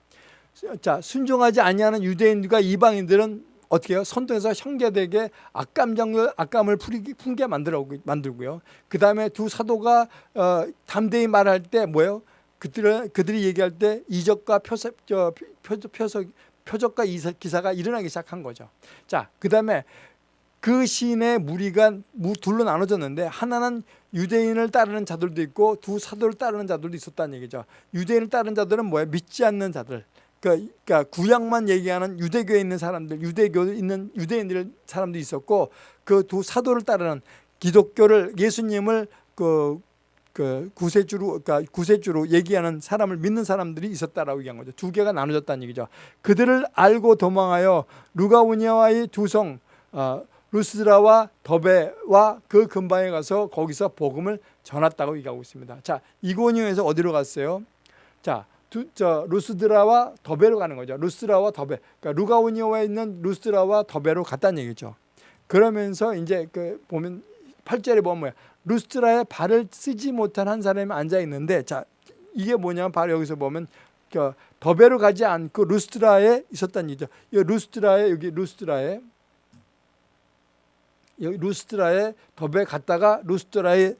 자, 순종하지 아니하는 유대인과 이방인들은 어떻게 해요? 선동해서 형제들에게 악감정을 악감을 품게 만들어 만들고요. 그 다음에 두 사도가 어, 담대히 말할 때 뭐예요? 그들은 그들이 얘기할 때 이적과 표석, 저, 표적, 표적, 표적과 기사가 일어나기 시작한 거죠. 자, 그 다음에 그 시인의 무리가 둘로 나눠졌는데 하나는 유대인을 따르는 자들도 있고 두 사도를 따르는 자들도 있었다는 얘기죠. 유대인을 따르는 자들은 뭐야? 믿지 않는 자들. 그러니까, 그러니까 구약만 얘기하는 유대교에 있는 사람들, 유대교 있는 유대인들 사람도 있었고 그 두 사도를 따르는 기독교를 예수님을 그, 그 구세주로 그러니까 구세주로 얘기하는 사람을 믿는 사람들이 있었다라고 얘기한 거죠. 두 개가 나눠졌다는 얘기죠. 그들을 알고 도망하여 루가우니아와의 두성 어, 루스드라와 더베와 그 근방에 가서 거기서 복음을 전했다고 얘기하고 있습니다. 자, 이고니온에서 어디로 갔어요? 자, 두, 저 루스드라와 더베로 가는 거죠. 루스드라와 더베. 그러니까 루가오니오에 있는 루스드라와 더베로 갔다는 얘기죠. 그러면서 이제 그 보면 8절에 보면 뭐야? 루스드라에 발을 쓰지 못한 한 사람이 앉아 있는데 자, 이게 뭐냐면 바로 여기서 보면 그 더베로 가지 않고 루스드라에 있었다는 얘기죠. 이 루스드라에 여기 루스드라에 여기 루스트라에 더베 갔다가 루스트라에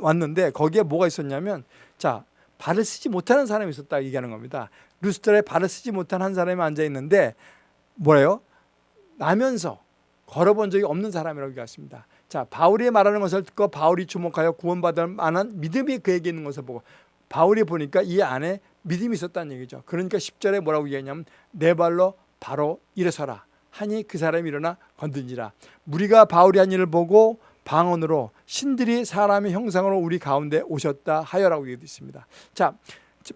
왔는데 거기에 뭐가 있었냐면 자 발을 쓰지 못하는 사람이 있었다 얘기하는 겁니다. 루스트라에 발을 쓰지 못한 한 사람이 앉아 있는데 뭐래요? 나면서 걸어본 적이 없는 사람이라고 얘기했습니다. 자 바울이 말하는 것을 듣고 바울이 주목하여 구원받을 만한 믿음이 그에게 있는 것을 보고 바울이 보니까 이 안에 믿음이 있었다는 얘기죠. 그러니까 10절에 뭐라고 얘기하냐면 내 발로 바로 일어서라. 하니 그 사람이 일어나 건든지라 무리가 바울이 한 일을 보고 방언으로 신들이 사람의 형상으로 우리 가운데 오셨다 하여라고 얘기되어 있습니다. 자,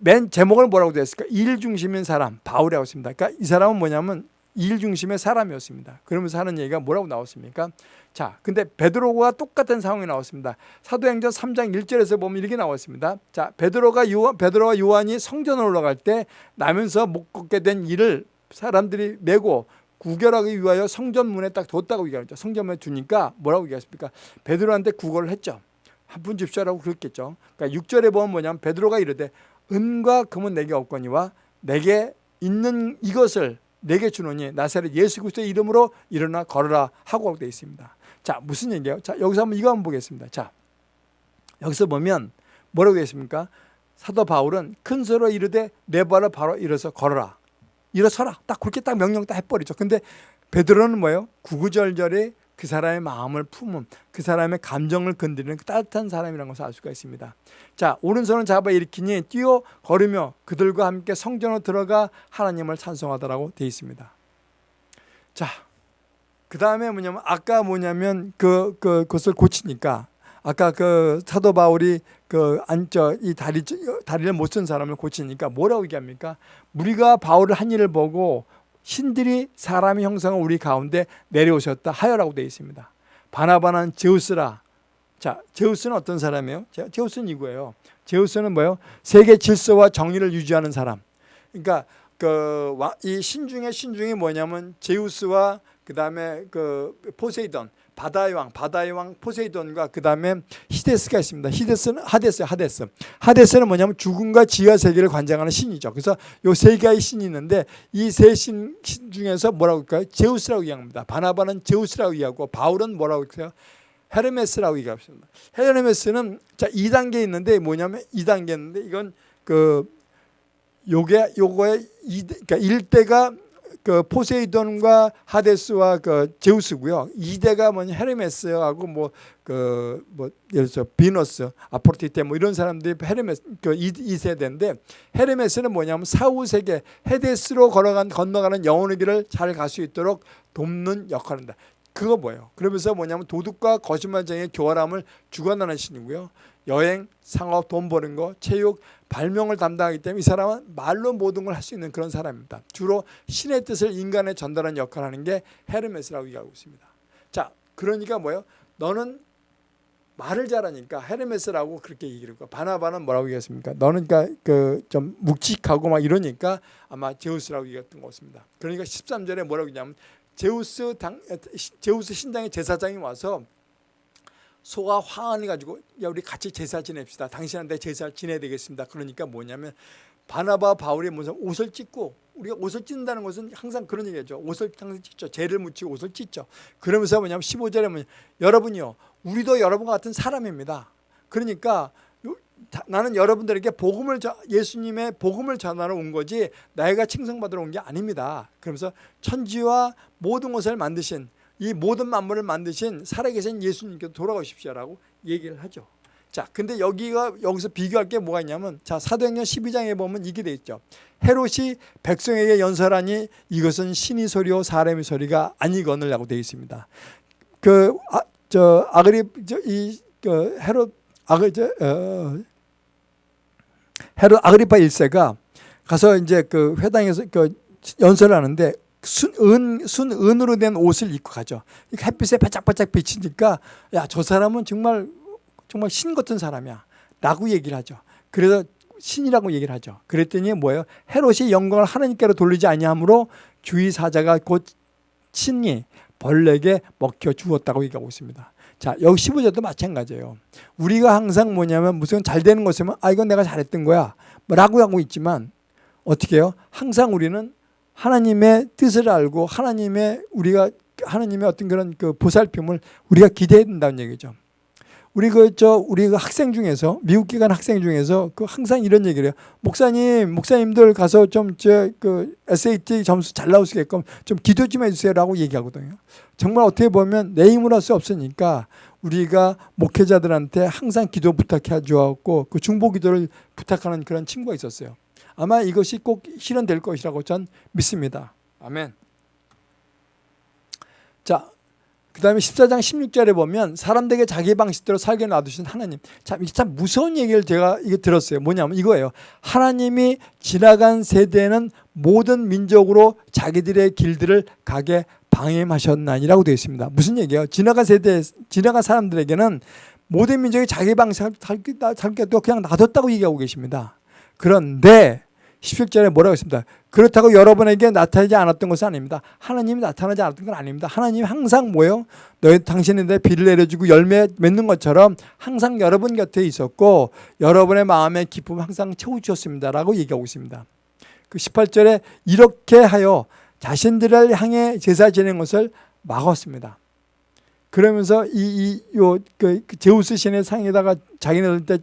맨 제목을 뭐라고 되어 있을까? 일 중심인 사람 바울이라고 했습니다. 그러니까 이 사람은 뭐냐면 일 중심의 사람이었습니다. 그러면서 하는 얘기가 뭐라고 나왔습니까? 자, 근데 베드로가 똑같은 상황이 나왔습니다. 사도행전 3장 1절에서 보면 이렇게 나왔습니다. 자, 베드로가 요한, 베드로와 요한이 성전을 올라갈 때 나면서 못 걷게 된 일을 사람들이 메고 구결하기 위하여 성전문에 딱 뒀다고 얘기하죠. 성전문에 두니까 뭐라고 얘기했습니까? 베드로한테 구걸을 했죠. 한 푼 줍쇼라고 그랬겠죠. 그러니까 6절에 보면 뭐냐면 베드로가 이르되 은과 금은 내게 없거니와 내게 있는 이것을 내게 주노니 나사렛 예수 그리스도의 이름으로 일어나 걸어라 하고 되어 있습니다. 자 무슨 얘기예요? 자 여기서 한번 이거 한번 보겠습니다. 자 여기서 보면 뭐라고 되어 있습니까? 사도 바울은 큰 소로 이르되 내 발을 바로 일어서 걸어라. 일어서라. 딱 그렇게 딱 명령 딱 해버리죠. 근데 베드로는 뭐예요? 구구절절에 그 사람의 마음을 품은 그 사람의 감정을 건드리는 그 따뜻한 사람이라는 것을 알 수가 있습니다. 자 오른손을 잡아 일으키니 뛰어 걸으며 그들과 함께 성전으로 들어가 하나님을 찬송하더라고 되어 있습니다. 자, 그 다음에 뭐냐면 아까 뭐냐면 그, 그 그것을 고치니까 아까 그 사도 바울이 그 안저 이 다리 다리를 못 쓴 사람을 고치니까 뭐라고 얘기합니까? 우리가 바울을 한 일을 보고 신들이 사람의 형상을 우리 가운데 내려오셨다 하여라고 되어 있습니다. 바나바는 제우스라. 자, 제우스는 어떤 사람이에요? 제- 제우스는 이거예요. 제우스는 뭐예요? 세계 질서와 정의를 유지하는 사람. 그러니까 그 이 신중의 신중이 뭐냐면 제우스와 그다음에 그 포세이돈 바다의 왕 바다의 왕 포세이돈과 그 다음에 히데스가 있습니다. 히데스는 하데스 하데스. 하데스는 뭐냐면 죽음과 지하 세계를 관장하는 신이죠. 그래서 요 세 개의 신이 있는데 이 세 신 중에서 뭐라고 할까요? 제우스라고 얘기합니다. 바나바는 제우스라고 얘기하고 바울은 뭐라고 할까요? 헤르메스라고 얘기합니다. 헤르메스는 자 2단계 있는데 뭐냐면 2단계 있는데 이건 그 요게 요거의 이 그러니까 1대가 그 포세이돈과 하데스와 그 제우스고요. 2대가 뭐냐 헤르메스하고 뭐 그뭐 예를 들어 비너스, 아포르티테 뭐 이런 사람들이 헤르메스 그 2, 세대인데 헤르메스는 뭐냐면 사후 세계 헤데스로 걸어간 건너가는 영혼의 길을 잘 갈 수 있도록 돕는 역할을 한다. 그거 뭐예요? 그러면서 뭐냐면 도둑과 거짓말쟁이의 교활함을 주관하는 신이고요. 여행, 상업, 돈 버는 거, 체육, 발명을 담당하기 때문에 이 사람은 말로 모든 걸 할 수 있는 그런 사람입니다. 주로 신의 뜻을 인간에 전달하는 역할을 하는 게 헤르메스라고 얘기하고 있습니다. 자, 그러니까 뭐예요? 너는 말을 잘하니까 헤르메스라고 그렇게 얘기를 했고 바나바는 뭐라고 얘기했습니까? 너는 그러니까 그 좀 묵직하고 막 이러니까 아마 제우스라고 얘기했던 것 같습니다. 그러니까 13절에 뭐라고 했냐면 제우스 당 제우스 신당의 제사장이 와서 소가 화환을 가지고 야 우리 같이 제사 지냅시다. 당신한테 제사 지내야 되겠습니다. 그러니까 뭐냐면 바나바 바울이 무슨 옷을 찢고 우리가 옷을 찢는다는 것은 항상 그런 얘기죠. 옷을 항상 찢죠. 죄를 묻히고 옷을 찢죠. 그러면서 뭐냐면 15절에 뭐냐 여러분이요. 우리도 여러분과 같은 사람입니다. 그러니까 나는 여러분들에게 복음을 저- 예수님의 복음을 전하러 온 거지 나이가 칭송받으러 온 게 아닙니다. 그러면서 천지와 모든 것을 만드신 이 모든 만물을 만드신 살아계신 예수님께서 돌아오십시오라고 얘기를 하죠. 자, 근데 여기가 여기서 비교할 게 뭐가 있냐면 자 사도행전 12장에 보면 이게 돼 있죠. 헤롯이 백성에게 연설하니 이것은 신의 소리요 사람의 소리가 아니거늘라고 되어 있습니다. 그저 아, 그리 이그 헤롯 아그 저 어, 헤롯 아그리파 1세가 가서 이제 그 회당에서 그 연설을 하는데 순은 순은으로 된 옷을 입고 가죠. 햇빛에 바짝바짝 비치니까 야 저 사람은 정말 정말 신 같은 사람이야. 라고 얘기를 하죠. 그래서 신이라고 얘기를 하죠. 그랬더니 뭐예요? 헤롯이 영광을 하나님께로 돌리지 아니하므로 주의 사자가 곧 신이 벌레에게 먹혀 죽었다고 얘기하고 있습니다. 자, 여기 15절도 마찬가지예요. 우리가 항상 뭐냐면 무슨 잘 되는 것이면 아 이건 내가 잘했던 거야. 라고 하고 있지만 어떻게 해요? 항상 우리는 하나님의 뜻을 알고 하나님의 우리가 하나님의 어떤 그런 그 보살핌을 우리가 기대해야 된다는 얘기죠. 우리 그 저 우리 그 학생 중에서 미국 기간 학생 중에서 그 항상 이런 얘기를 해요. 목사님, 목사님들 가서 좀저그 SAT 점수 잘 나오시게끔 좀 기도 좀 해주세요라고 얘기하거든요. 정말 어떻게 보면 내 힘으로 할 수 없으니까 우리가 목회자들한테 항상 기도 부탁해 주었고 그 중보 기도를 부탁하는 그런 친구가 있었어요. 아마 이것이 꼭 실현될 것이라고 전 믿습니다. 아멘. 자, 그 다음에 14장 16절에 보면 사람들에게 자기 방식대로 살게 놔두신 하나님. 참, 이게 참 무서운 얘기를 제가 이게 들었어요. 뭐냐면 이거예요. 하나님이 지나간 세대는 모든 민족으로 자기들의 길들을 가게 방임하셨나니라고 되어 있습니다. 무슨 얘기예요? 지나간 세대, 지나간 사람들에게는 모든 민족이 자기 방식을 살게 그냥 놔뒀다고 얘기하고 계십니다. 그런데 17절에 뭐라고 했습니다. 그렇다고 여러분에게 나타나지 않았던 것은 아닙니다. 하나님이 나타나지 않았던 건 아닙니다. 하나님이 항상 뭐예요? 너희 당신인데 비를 내려주고 열매 맺는 것처럼 항상 여러분 곁에 있었고 여러분의 마음의 기쁨 항상 채워주셨습니다라고 얘기하고 있습니다. 그 18절에 이렇게 하여 자신들을 향해 제사 지내는 것을 막았습니다. 그러면서 이요 그 제우스 신의 상에다가 자기네들 때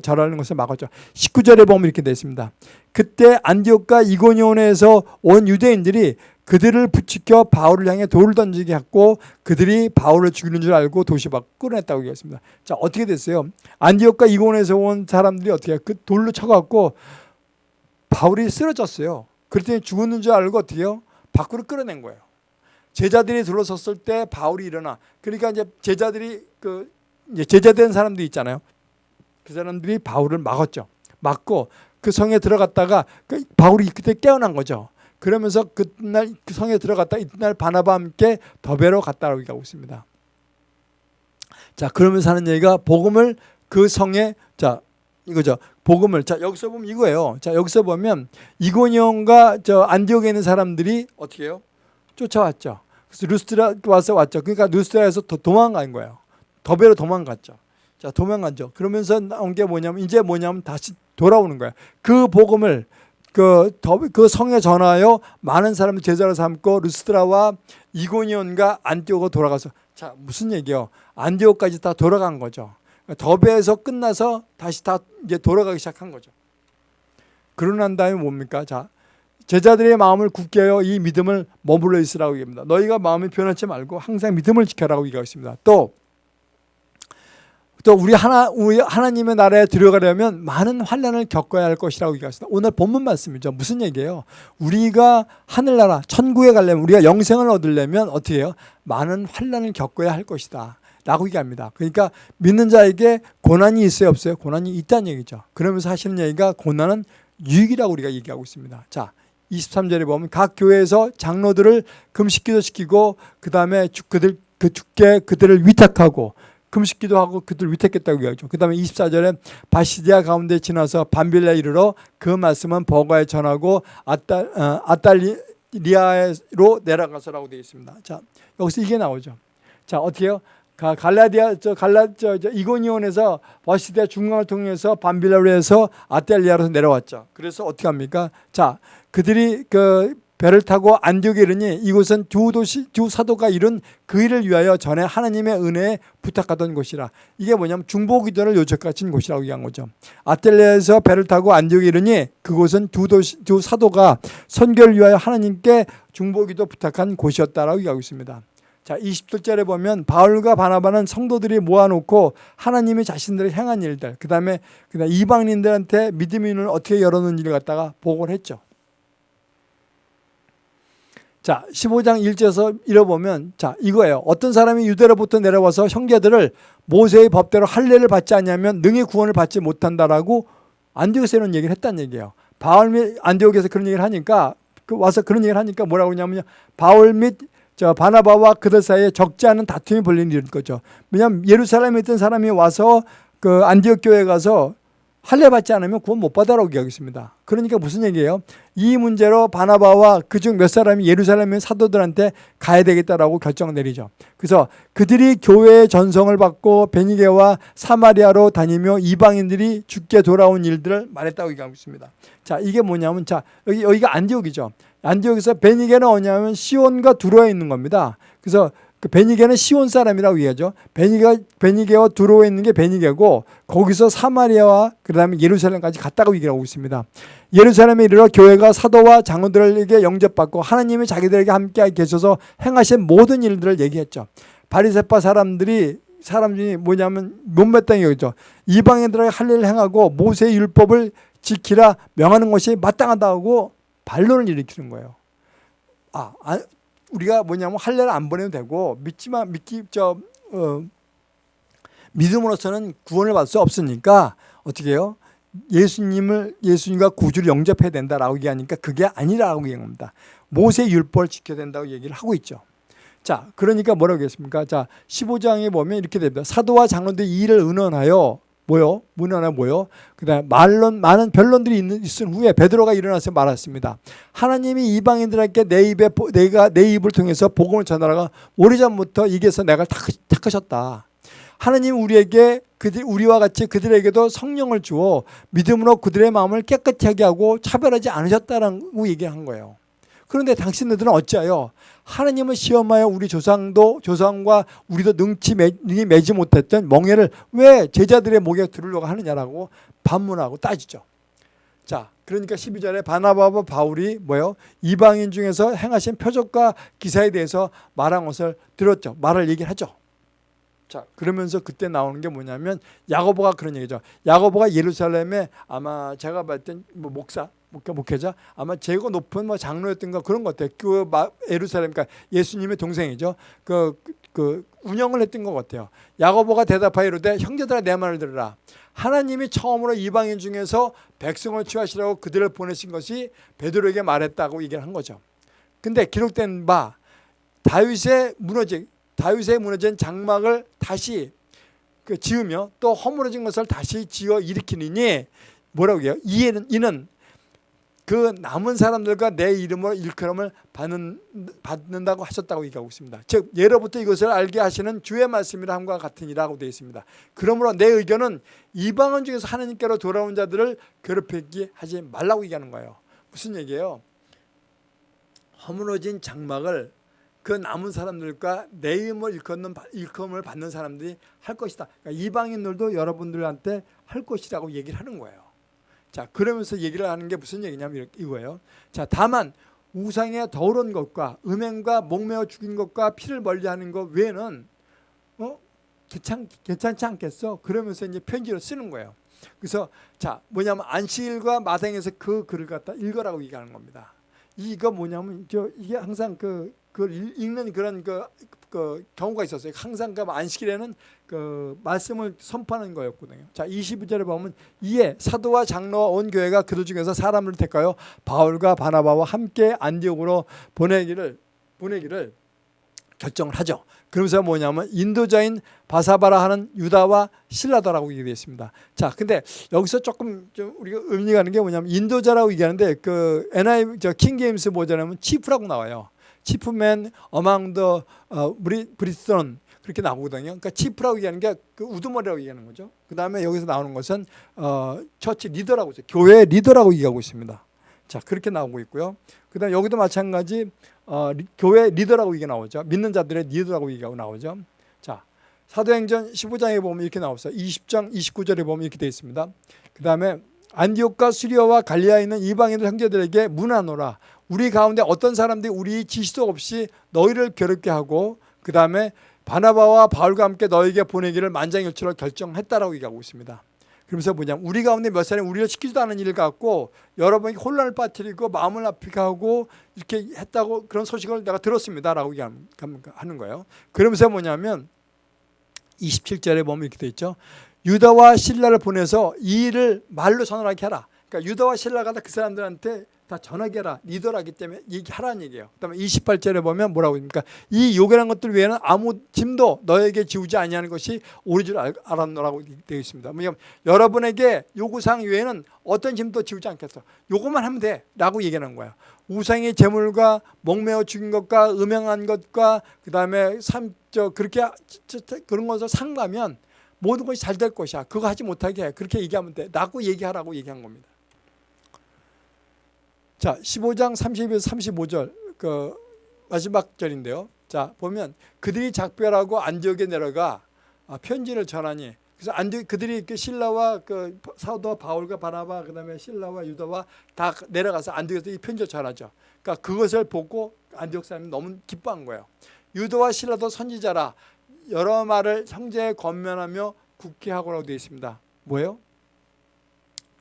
절하는 것을 막았죠. 19절에 보면 이렇게 되어 있습니다. 그때 안디옥과 이고니온에서 온 유대인들이 그들을 부추겨 바울을 향해 돌을 던지게 했고 그들이 바울을 죽이는 줄 알고 도시 밖 끌어냈다고 얘기했습니다. 자 어떻게 됐어요? 안디옥과 이고니온에서 온 사람들이 어떻게 그 돌로 쳐갖고 바울이 쓰러졌어요. 그랬더니 죽었는 줄 알고 어떻게 해요? 밖으로 끌어낸 거예요. 제자들이 들어섰을 때 바울이 일어나. 그러니까 이제 제자들이 그 이제 제자된 사람들이 있잖아요. 그 사람들이 바울을 막았죠. 막고 그 성에 들어갔다가 그 바울이 그때 깨어난 거죠. 그러면서 그날 그 성에 들어갔다 이튿날 바나바와 함께 더베로 갔다라고 얘기하고 있습니다. 자 그러면서 하는 얘기가 복음을 그 성에 자 이거죠. 복음을 자 여기서 보면 이거예요. 자 여기서 보면 이고니온과 저 안디옥에 있는 사람들이 어떻게 해요? 쫓아왔죠. 그래서 루스트라 와서 왔죠. 그러니까 루스트라에서 도, 도망간 거예요. 더베로 도망갔죠. 자 도망갔죠. 그러면서 나온 게 뭐냐면 이제 뭐냐면 다시 돌아오는 거야. 그 복음을 그, 더, 그 성에 전하여 많은 사람을 제자로 삼고 루스트라와 이고니온과 안디옥으로 돌아가서 자 무슨 얘기요? 안디옥까지 다 돌아간 거죠. 더베에서 끝나서 다시 다 이제 돌아가기 시작한 거죠. 그러고 난 다음에 뭡니까? 자 제자들의 마음을 굳게 하여 이 믿음을 머물러 있으라고 얘기합니다. 너희가 마음이 변하지 말고 항상 믿음을 지켜라고 얘기하고 있습니다. 또, 또 우리 하나 우리 하나님의 나라에 들어가려면 많은 환란을 겪어야 할 것이라고 얘기했습니다. 오늘 본문 말씀이죠. 무슨 얘기예요? 우리가 하늘나라 천국에 가려면 우리가 영생을 얻으려면 어떻게 해요? 많은 환란을 겪어야 할 것이다. 라고 얘기합니다. 그러니까 믿는 자에게 고난이 있어요, 없어요? 고난이 있다는 얘기죠. 그러면서 하시는 얘기가 고난은 유익이라고 우리가 얘기하고 있습니다. 자, 23절에 보면 각 교회에서 장로들을 금식기도 시키고 그 다음에 그들 그 주께 그들을 위탁하고 금식기도 하고 그들 을 위탁했다고 얘기하죠. 그 다음에 24절에 바시디아 가운데 지나서 반빌레 이르러 그 말씀은 버가에 전하고 아딸, 어, 아달리아로 내려가서라고 되어 있습니다. 자 여기서 이게 나오죠. 자 어떻게요? 갈라디아 저 갈라 저, 저 이고니온에서 버시디아 중앙을 통해서 반빌레로에서 아달리아로 내려왔죠. 그래서 어떻게 합니까? 자 그들이 그 배를 타고 안디옥에 이르니 이곳은 두 도시 두 사도가 이룬 그 일을 위하여 전에 하나님의 은혜에 부탁하던 곳이라 이게 뭐냐면 중보기도를 요청하신 곳이라고 얘기한 거죠 아텔레에서 배를 타고 안디옥에 이르니 그곳은 두 도시 두 사도가 선교를 위하여 하나님께 중보기도 부탁한 곳이었다라고 얘기하고 있습니다 자 20절에 보면 바울과 바나바는 성도들이 모아놓고 하나님이 자신들의 행한 일들 그 다음에 그다음 이방인들한테 믿음의 눈을 어떻게 열어놓은 일을 갖다가 보고를 했죠 자, 15장 1절에서 읽어보면 자, 이거예요. 어떤 사람이 유대로부터 내려와서 형제들을 모세의 법대로 할례를 받지 않냐면 능히 구원을 받지 못한다라고 안디옥에서 이런 얘기를 했다는 얘기예요. 바울 및 안디옥에서 그런 얘기를 하니까 그 와서 그런 얘기를 하니까 뭐라고 그러냐면요. 바울 및 저 바나바와 그들 사이에 적지 않은 다툼이 벌리는 거죠. 왜냐하면 예루살렘에 있던 사람이 와서 그 안디옥 교회에 가서 할례 받지 않으면 구원 못 받아라고 얘기하겠습니다. 그러니까 무슨 얘기예요? 이 문제로 바나바와 그중 몇 사람이 예루살렘의 사도들한테 가야 되겠다라고 결정 내리죠. 그래서 그들이 교회의 전성을 받고 베니게와 사마리아로 다니며 이방인들이 죽게 돌아온 일들을 말했다고 얘기하고 있습니다. 자, 이게 뭐냐면 자, 여기 여기가 안디옥이죠. 안디옥에서 베니게는 어냐면 시온과 두로에 있는 겁니다. 그래서 그 베니게는 시온 사람이라고 얘기하죠. 베니게, 베니게와 두로에 있는 게 베니게고 거기서 사마리아와 그 다음에 예루살렘까지 갔다고 얘기하고 있습니다. 예루살렘에 이르러 교회가 사도와 장로들에게 영접받고 하나님이 자기들에게 함께 계셔서 행하신 모든 일들을 얘기했죠. 바리세파 사람들이 사람 중에 뭐냐면 여기죠. 이방인들에게 할 일을 행하고 모세의 율법을 지키라 명하는 것이 마땅하다고 반론을 일으키는 거예요. 아, 아 우리가 뭐냐면 할례를 안 보내도 되고 믿지만 믿기 저 어, 믿음으로서는 구원을 받을 수 없으니까 어떻게 해요? 예수님을 예수님과 구주를 영접해야 된다라고 얘기하니까 그게 아니라고 얘기합니다. 모세 율법을 지켜야 된다고 얘기를 하고 있죠. 자, 그러니까 뭐라고 했습니까? 자, 15장에 보면 이렇게 됩니다. 사도와 장로들이 이 일을 의논하여 뭐요? 문화나 뭐요? 그다음 말론 많은 변론들이 있는 있은 후에 베드로가 일어나서 말했습니다. 하나님이 이방인들에게 내 입에 내가 내 입을 통해서 복음을 전하라가 오래전부터 이게서 내가 택하셨다. 하나님 우리에게 그들 우리와 같이 그들에게도 성령을 주어 믿음으로 그들의 마음을 깨끗하게 하고 차별하지 않으셨다라고 얘기한 거예요. 그런데 당신들은 어찌하여 하나님을 시험하여 우리 조상도 조상과 우리도 능치 능히 매지 못했던 멍해를 왜 제자들의 목에 들으려고 하느냐라고 반문하고 따지죠. 자, 그러니까 12절에 바나바와 바울이 뭐요? 이방인 중에서 행하신 표적과 기사에 대해서 말한 것을 들었죠. 말을 얘기를 하죠. 자, 그러면서 그때 나오는 게 뭐냐면 야고보가 그런 얘기죠. 야고보가 예루살렘에 아마 제가 봤을 땐뭐 목사 목회, 목회자 아마 제고 높은 뭐 장로였던가 그런 것 같아요. 그 에루살렘 그러니까 예수님의 동생이죠. 그 그 운영을 했던 것 같아요. 야고보가 대답하여 이르되 형제들아 내 말을 들으라. 하나님이 처음으로 이방인 중에서 백성을 취하시라고 그들을 보내신 것이 베드로에게 말했다고 얘기를 한 거죠. 근데 기록된 바 다윗의 무너진 다윗의 무너진 장막을 다시 그 지으며 또 허물어진 것을 다시 지어 일으키니 뭐라고 해요? 이는 이는 그 남은 사람들과 내 이름으로 일컬음을 받는, 받는다고 하셨다고 얘기하고 있습니다. 즉 예로부터 이것을 알게 하시는 주의 말씀이라 함과 같으니라고 되어 있습니다. 그러므로 내 의견은 이방원 중에서 하나님께로 돌아온 자들을 괴롭히게 하지 말라고 얘기하는 거예요. 무슨 얘기예요? 허물어진 장막을 그 남은 사람들과 내 이름을 일컫는 일컬음을 받는 사람들이 할 것이다. 그러니까 이방인들도 여러분들한테 할 것이라고 얘기를 하는 거예요. 자, 그러면서 얘기를 하는 게 무슨 얘기냐면 이거예요. 자, 다만 우상의 더러운 것과 음행과 목매어 죽인 것과 피를 멀리하는 것 외에는 어 괜찮 괜찮지 않겠어? 그러면서 이제 편지를 쓰는 거예요. 그래서 자 뭐냐면 안식일과 마당에서 그 글을 갖다 읽어라고 얘기하는 겁니다. 이거 뭐냐면 저 이게 항상 그 그걸 읽는 그런 그, 그 경우가 있었어요. 항상 그 안식일에는 그 말씀을 선포하는 거였거든요. 자, 22절에 보면 이에 사도와 장로와 온 교회가 그들 중에서 사람을 택하여 바울과 바나바와 함께 안디옥으로 보내기를 보내기를 결정을 하죠. 그러면서 뭐냐면 인도자인 바사바라 하는 유다와 신라다라고 얘기되어 있습니다. 자, 근데 여기서 조금 좀 우리가 의미가 가는 게 뭐냐면 인도자라고 얘기하는데 그 NI 저킹 제임스 버전에는 치프라고 나와요. chief men among the 어, brethren 그렇게 나오거든요. 그러니까 chief라고 얘기하는 게 그 우두머리라고 얘기하는 거죠. 그 다음에 여기서 나오는 것은 어, church leader라고 있어요. 교회 리더라고 얘기하고 있습니다. 자 그렇게 나오고 있고요. 그 다음에 여기도 마찬가지 어, 리, 교회 리더라고 이게 나오죠. 믿는 자들의 리더라고 얘기하고 나오죠. 자 사도행전 15장에 보면 이렇게 나왔어요. 20장 29절에 보면 이렇게 되어 있습니다. 그 다음에 안디옥과 수리아와 갈리아에 있는 이방인들 형제들에게 문안하노라 우리 가운데 어떤 사람들이 우리 지시도 없이 너희를 괴롭게 하고 그 다음에 바나바와 바울과 함께 너에게 보내기를 만장일치로 결정했다라고 얘기하고 있습니다. 그러면서 뭐냐 우리 가운데 몇 사람이 우리를 시키지도 않은 일을 갖고 여러분이 혼란을 빠뜨리고 마음을 아프게 하고 이렇게 했다고 그런 소식을 내가 들었습니다 라고 하는 거예요. 그러면서 뭐냐면 27절에 보면 이렇게 돼 있죠. 유다와 신라를 보내서 이 일을 말로 전하게 하라. 그러니까 유다와 신라가 그 사람들한테 다 전하게라 리더라기 때문에 얘기하라는 얘기예요. 그다음에 28절에 보면 뭐라고 합니까? 이 요괴란 것들 외에는 아무 짐도 너에게 지우지 아니하는 것이 옳은 줄 알았노라고 되어 있습니다. 뭐냐면 여러분에게 요구사항 외에는 어떤 짐도 지우지 않겠어. 요것만 하면 돼라고 얘기하는 거예요. 우상의 재물과 목매어 죽인 것과 음행한 것과 그다음에 삼저 그렇게 그런 것을 상가면 모든 것이 잘 될 것이야. 그거 하지 못하게 해. 그렇게 얘기하면 돼. 라고 얘기하라고 얘기한 겁니다. 자, 15장 32에서 35절 그 마지막 절인데요. 자, 보면 그들이 작별하고 안디옥에 내려가 아, 편지를 전하니 그래서 안디 그들이 그 신라와 그 사도 바울과 바나바 그다음에 신라와 유다와 다 내려가서 안디옥에서 이 편지를 전하죠. 그러니까 그것을 보고 안디옥 사람이 너무 기뻐한 거예요. 유다와 신라도 선지자라 여러 말을 형제에 권면하며 굳게 하고라고 되어 있습니다. 뭐예요?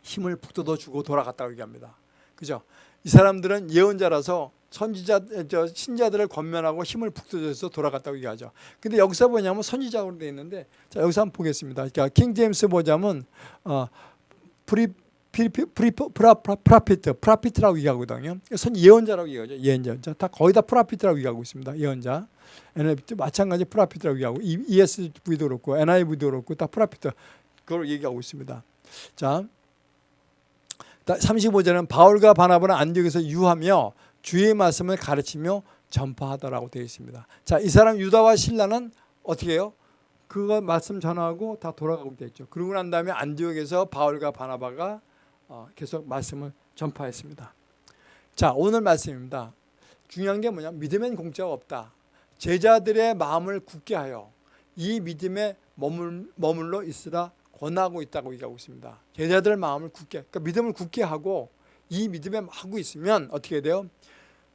힘을 북돋워 주고 돌아갔다고 얘기합니다. 그죠? 이 사람들은 예언자라서 선지자 저 신자들을 권면하고 힘을 북돋워서 돌아갔다고 얘기하죠. 근데 여기서 뭐냐면 선지자로 되어 있는데 자 여기서 한번 보겠습니다. 그러니까 King James 보자면 어 pro pro pro prophet prophet이라고 얘기하거든요. 선 예언자라고 얘기하죠. 예언자. 다 거의 다 prophet이라고 얘기하고 있습니다. 예언자. NIV도 마찬가지 prophet이라고 얘기하고 ESV도 그렇고 NIV도 그렇고 다 prophet 그걸 얘기하고 있습니다. 자, 35절은 바울과 바나바는 안디옥에서 유하며 주의 말씀을 가르치며 전파하더라고 되어 있습니다. 자, 이 사람 유다와 신라는 어떻게 해요? 그거 말씀 전하고 다 돌아가고 됐죠. 그러고 난 다음에 안디옥에서 바울과 바나바가 어, 계속 말씀을 전파했습니다. 자, 오늘 말씀입니다. 중요한 게 뭐냐? 믿음엔 공짜가 없다. 제자들의 마음을 굳게 하여 이 믿음에 머물, 머물러 있으라 권하고 있다고 얘기하고 있습니다. 제자들 마음을 굳게, 그러니까 믿음을 굳게 하고 이 믿음에 하고 있으면 어떻게 돼요?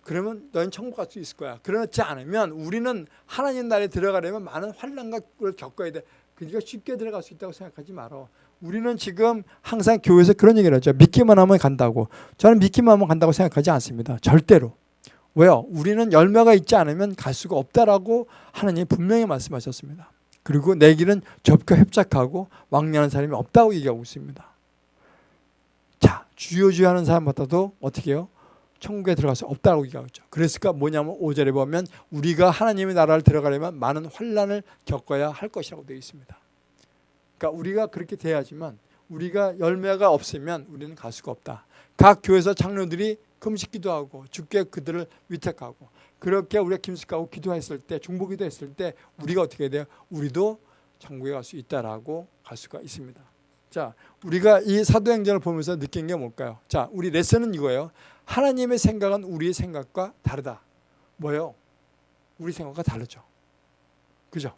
그러면 너는 천국 갈 수 있을 거야. 그렇지 않으면 우리는 하나님 나라에 들어가려면 많은 환란과 를 겪어야 돼. 그러니까 쉽게 들어갈 수 있다고 생각하지 말어. 우리는 지금 항상 교회에서 그런 얘기를 하죠. 믿기만 하면 간다고. 저는 믿기만 하면 간다고 생각하지 않습니다. 절대로. 왜요? 우리는 열매가 있지 않으면 갈 수가 없다라고 하나님이 분명히 말씀하셨습니다. 그리고 내 길은 좁고 협착하고 왕래하는 사람이 없다고 얘기하고 있습니다. 자, 주여 주여 하는 사람마다도 어떻게 해요? 천국에 들어갈 수 없다고 얘기하고 있죠. 그랬을까 뭐냐면 5절에 보면 우리가 하나님의 나라를 들어가려면 많은 환란을 겪어야 할 것이라고 되어 있습니다. 그러니까 우리가 그렇게 돼야지만 우리가 열매가 없으면 우리는 갈 수가 없다. 각 교회에서 장로들이 금식 기도 하고 주께 그들을 위탁하고 그렇게 우리가 김식하고 기도했을 때 중보 기도 했을 때 우리가 어떻게 돼요? 우리도 천국에 갈 수 있다라고 갈 수가 있습니다. 자, 우리가 이 사도행전을 보면서 느낀 게 뭘까요? 자, 우리 레슨은 이거예요. 하나님의 생각은 우리의 생각과 다르다. 뭐예요? 우리 생각과 다르죠. 그죠?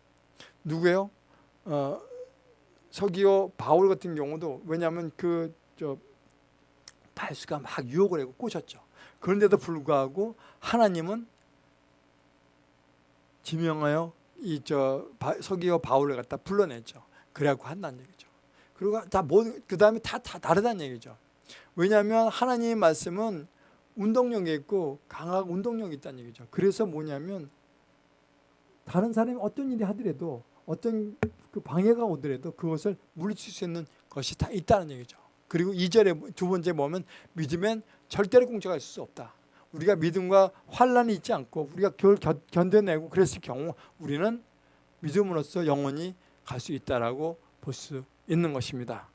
누구예요? 어, 서기오 바울 같은 경우도 왜냐하면 그저 발수가 막 유혹을 하고 꼬셨죠. 그런데도 불구하고 하나님은 지명하여 이 저 서기오 바울을 갖다 불러냈죠. 그래갖고 한다는 얘기죠. 그리고 다뭐그 다음에 다, 다 다르다는 얘기죠. 왜냐하면 하나님의 말씀은 운동력이 있고 강하고 운동력이 있다는 얘기죠. 그래서 뭐냐면 다른 사람이 어떤 일이 하더라도 어떤 그 방해가 오더라도 그것을 물리칠 수 있는 것이 다 있다는 얘기죠. 그리고 2절에 두 번째 보면 믿으면 절대로 공짜가 수 없다. 우리가 믿음과 환란이 있지 않고 우리가 그걸 견뎌내고 그랬을 경우 우리는 믿음으로써 영원히 갈 수 있다라고 볼 수 있는 것입니다.